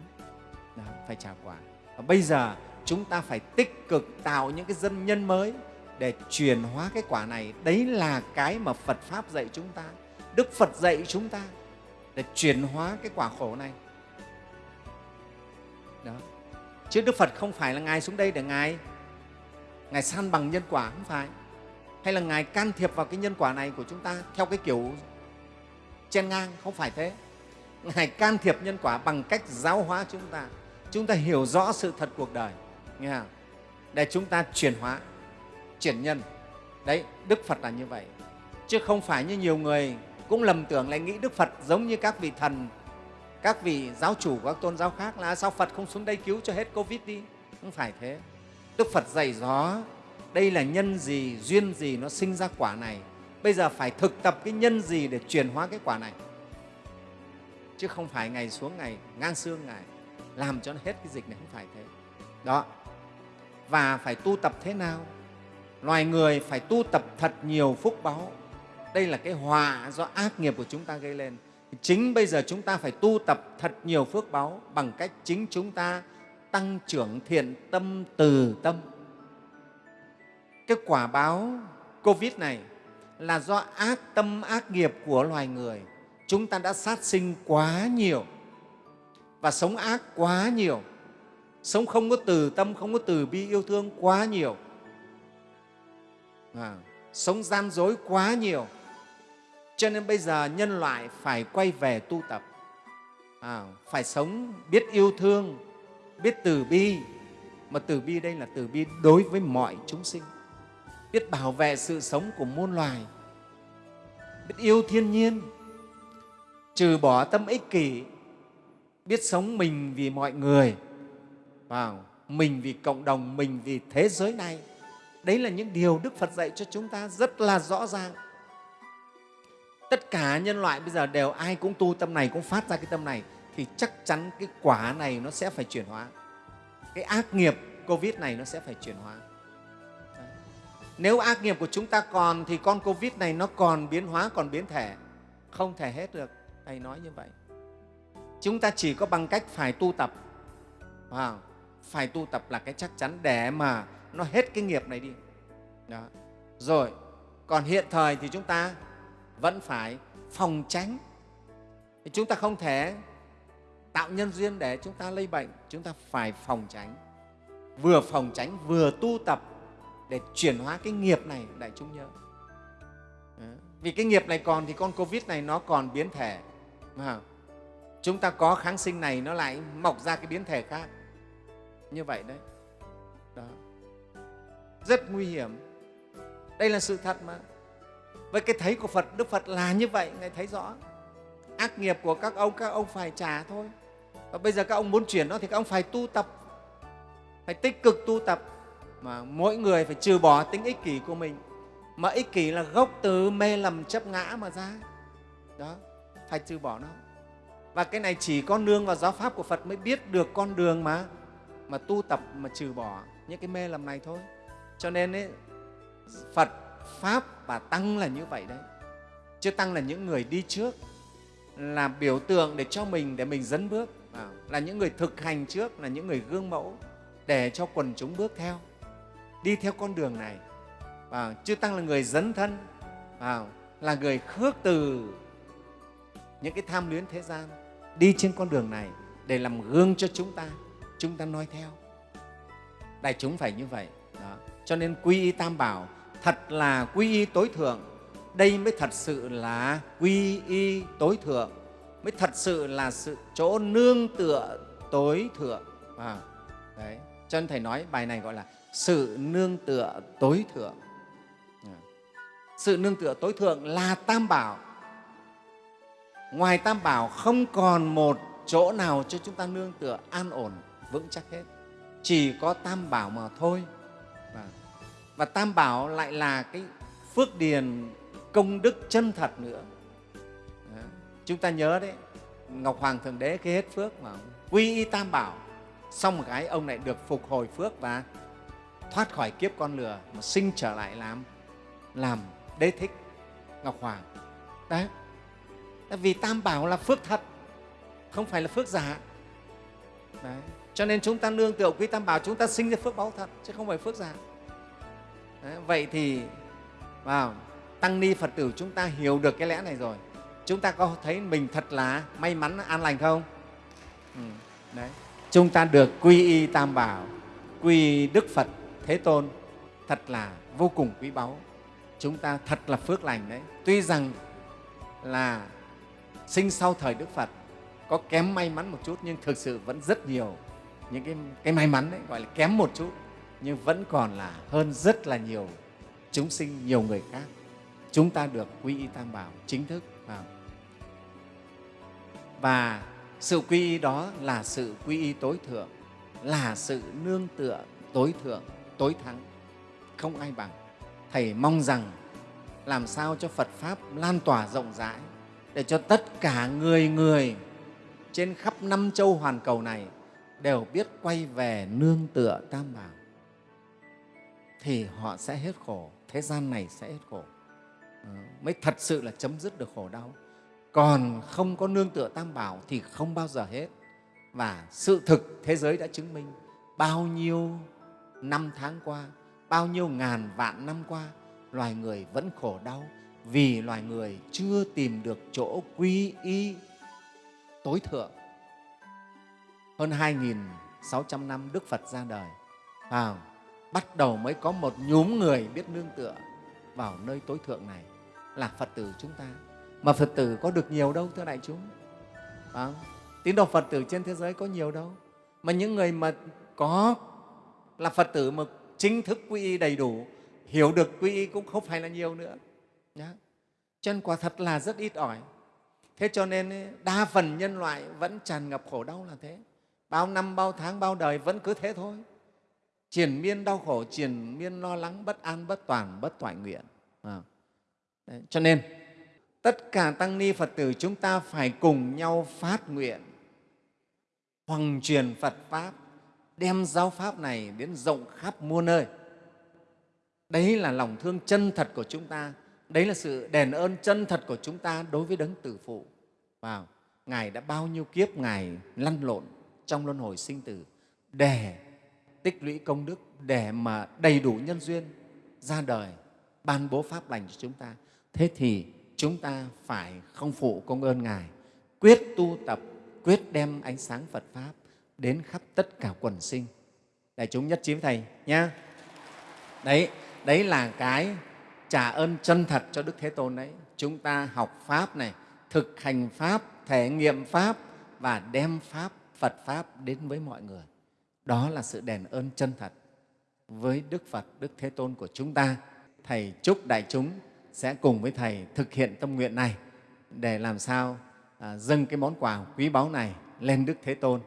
A: Đó, phải trả quả. Và bây giờ chúng ta phải tích cực tạo những cái dân nhân mới để chuyển hóa cái quả này. Đấy là cái mà phật pháp dạy chúng ta đức phật dạy chúng ta để chuyển hóa cái quả khổ này. Đó. Chứ đức phật không phải là ngài xuống đây để ngài ngài san bằng nhân quả không phải? Hay là ngài can thiệp vào cái nhân quả này của chúng ta theo cái kiểu chen ngang? Không phải thế. Ngài can thiệp nhân quả bằng cách giáo hóa chúng ta. Chúng ta hiểu rõ sự thật cuộc đời. Nghe không? để chúng ta chuyển hóa, chuyển nhân. Đấy, đức phật là như vậy. Chứ không phải như nhiều người cũng lầm tưởng lại nghĩ đức phật giống như các vị thần, các vị giáo chủ, các tôn giáo khác là sao phật không xuống đây cứu cho hết covid đi? Không phải thế đức phật dạy rõ, đây là nhân gì, duyên gì nó sinh ra quả này. Bây giờ phải thực tập cái nhân gì để chuyển hóa cái quả này? Chứ không phải ngày xuống ngày ngang xương ngày làm cho nó hết cái dịch này, không phải thế. Đó. Và phải tu tập thế nào? Loài người phải tu tập thật nhiều phúc báu đây là cái họa do ác nghiệp của chúng ta gây lên. Chính bây giờ chúng ta phải tu tập thật nhiều phước báu bằng cách chính chúng ta tăng trưởng thiện tâm từ tâm. Cái quả báo covid này là do ác tâm ác nghiệp của loài người. Chúng ta đã sát sinh quá nhiều và sống ác quá nhiều. Sống không có từ tâm không có từ bi yêu thương quá nhiều. À, sống gian dối quá nhiều. Cho nên bây giờ nhân loại phải quay về tu tập. À, phải sống biết yêu thương biết từ bi, mà từ bi đây là từ bi đối với mọi chúng sinh. Biết bảo vệ sự sống của muôn loài. Biết yêu thiên nhiên. Trừ bỏ tâm ích kỷ. Biết sống mình vì mọi người. Vào, mình vì cộng đồng, mình vì thế giới này. Đấy là những điều đức phật dạy cho chúng ta rất là rõ ràng. Tất cả nhân loại bây giờ đều ai cũng tu tâm này, cũng phát ra cái tâm này thì chắc chắn cái quả này nó sẽ phải chuyển hóa. Cái ác nghiệp covid này nó sẽ phải chuyển hóa. Nếu ác nghiệp của chúng ta còn thì con covid này nó còn biến hóa, còn biến thể. Không thể hết được. Thầy nói như vậy. Chúng ta chỉ có bằng cách phải tu tập. Wow. phải tu tập là cái chắc chắn để mà nó hết cái nghiệp này đi. Đó. rồi, còn hiện thời thì chúng ta vẫn phải phòng tránh. Chúng ta không thể tạo nhân duyên để chúng ta lây bệnh, chúng ta phải phòng tránh. Vừa phòng tránh, vừa tu tập để chuyển hóa cái nghiệp này, đại chúng nhớ. Vì cái nghiệp này còn thì con covid này nó còn biến thể. Mà chúng ta có kháng sinh này nó lại mọc ra cái biến thể khác. Như vậy đấy. Đó. Rất nguy hiểm. Đây là sự thật mà. Với cái thấy của phật, đức phật là như vậy, ngài thấy rõ. Ác nghiệp của các ông các ông phải trả thôi và bây giờ các ông muốn chuyển nó thì các ông phải tu tập. Phải tích cực tu tập. Mà mỗi người phải trừ bỏ tính ích kỷ của mình. Mà ích kỷ là gốc từ mê lầm chấp ngã mà ra. Đó phải trừ bỏ nó. Và cái này chỉ có nương vào giáo pháp của phật mới biết được con đường mà mà tu tập mà trừ bỏ những cái mê lầm này thôi. Cho nên ấy, phật pháp và tăng là như vậy đấy. Chứ tăng là những người đi trước là biểu tượng để cho mình để mình dẫn bước à, là những người thực hành trước là những người gương mẫu để cho quần chúng bước theo đi theo con đường này. À, chư tăng là người dấn thân à, là người khước từ những cái tham luyến thế gian đi trên con đường này để làm gương cho chúng ta chúng ta noi theo. Đại chúng phải như vậy đó. cho nên quy y tam bảo thật là quy y tối thượng đây mới thật sự là quy y tối thượng mới thật sự là sự chỗ nương tựa tối thượng à, đấy cho nên thầy nói bài này gọi là sự nương tựa tối thượng à. sự nương tựa tối thượng là tam bảo ngoài tam bảo không còn một chỗ nào cho chúng ta nương tựa an ổn vững chắc hết chỉ có tam bảo mà thôi và, và tam bảo lại là cái phước điền công đức chân thật nữa chúng ta nhớ đấy, ngọc hoàng thượng đế cái hết phước mà quy y tam bảo, xong một cái ông lại được phục hồi phước và thoát khỏi kiếp con lừa mà sinh trở lại làm làm đế thích ngọc hoàng đấy vì tam bảo là phước thật, không phải là phước giả đấy. cho nên chúng ta nương tựa quý tam bảo, chúng ta sinh ra phước báo thật, chứ không phải phước giả đấy. vậy thì, vào, tăng ni phật tử chúng ta hiểu được cái lẽ này rồi chúng ta có thấy mình thật là may mắn an lành không? Ừ. đấy. Chúng ta được quy y tam bảo quy đức phật thế tôn thật là vô cùng quý báu. Chúng ta thật là phước lành đấy. Tuy rằng là sinh sau thời đức phật có kém may mắn một chút nhưng thực sự vẫn rất nhiều những cái, cái may mắn đấy gọi là kém một chút nhưng vẫn còn là hơn rất là nhiều chúng sinh nhiều người khác. Chúng ta được quy y tam bảo chính thức và sự quy y đó là sự quy y tối thượng, là sự nương tựa tối thượng, tối thắng. Không ai bằng. Thầy mong rằng làm sao cho phật pháp lan tỏa rộng rãi, để cho tất cả người người trên khắp năm châu hoàn cầu này đều biết quay về nương tựa tam bảo. Thì họ sẽ hết khổ, thế gian này sẽ hết khổ. Ờ, mới thật sự là chấm dứt được khổ đau còn không có nương tựa tam bảo thì không bao giờ hết. Và sự thực thế giới đã chứng minh bao nhiêu năm tháng qua bao nhiêu ngàn vạn năm qua loài người vẫn khổ đau vì loài người chưa tìm được chỗ quy y tối thượng. Hơn 2.600 năm Đức Phật ra đời à, bắt đầu mới có một nhóm người biết nương tựa vào nơi tối thượng này là Phật tử chúng ta mà Phật tử có được nhiều đâu thưa đại chúng. À, tín đồ Phật tử trên thế giới có nhiều đâu. Mà những người mà có là Phật tử mà chính thức quy y đầy đủ hiểu được quy y cũng không phải là nhiều nữa. Nhá. cho nên quả thật là rất ít ỏi. Thế cho nên đa phần nhân loại vẫn tràn ngập khổ đau là thế. Bao năm bao tháng bao đời vẫn cứ thế thôi. Triền miên đau khổ triền miên lo lắng bất an bất toàn bất toại nguyện. À. Đấy, cho nên tất cả tăng ni phật tử chúng ta phải cùng nhau phát nguyện, hoằng truyền phật pháp, đem giáo pháp này đến rộng khắp muôn nơi. Đấy là lòng thương chân thật của chúng ta, đấy là sự đền ơn chân thật của chúng ta đối với đấng tử phụ. Vào ngài đã bao nhiêu kiếp ngài lăn lộn trong luân hồi sinh tử để tích lũy công đức, để mà đầy đủ nhân duyên ra đời, ban bố pháp lành cho chúng ta. Thế thì chúng ta phải không phụ công ơn ngài, quyết tu tập, quyết đem ánh sáng phật pháp đến khắp tất cả quần sinh. Đại chúng nhất trí với thầy nhé đấy đấy là cái trả ơn chân thật cho đức thế tôn đấy. Chúng ta học pháp này, thực hành pháp, thể nghiệm pháp và đem pháp, phật pháp đến với mọi người. Đó là sự đền ơn chân thật với đức phật, đức thế tôn của chúng ta. Thầy chúc đại chúng sẽ cùng với thầy thực hiện tâm nguyện này để làm sao à, dâng cái món quà quý báu này lên đức thế tôn.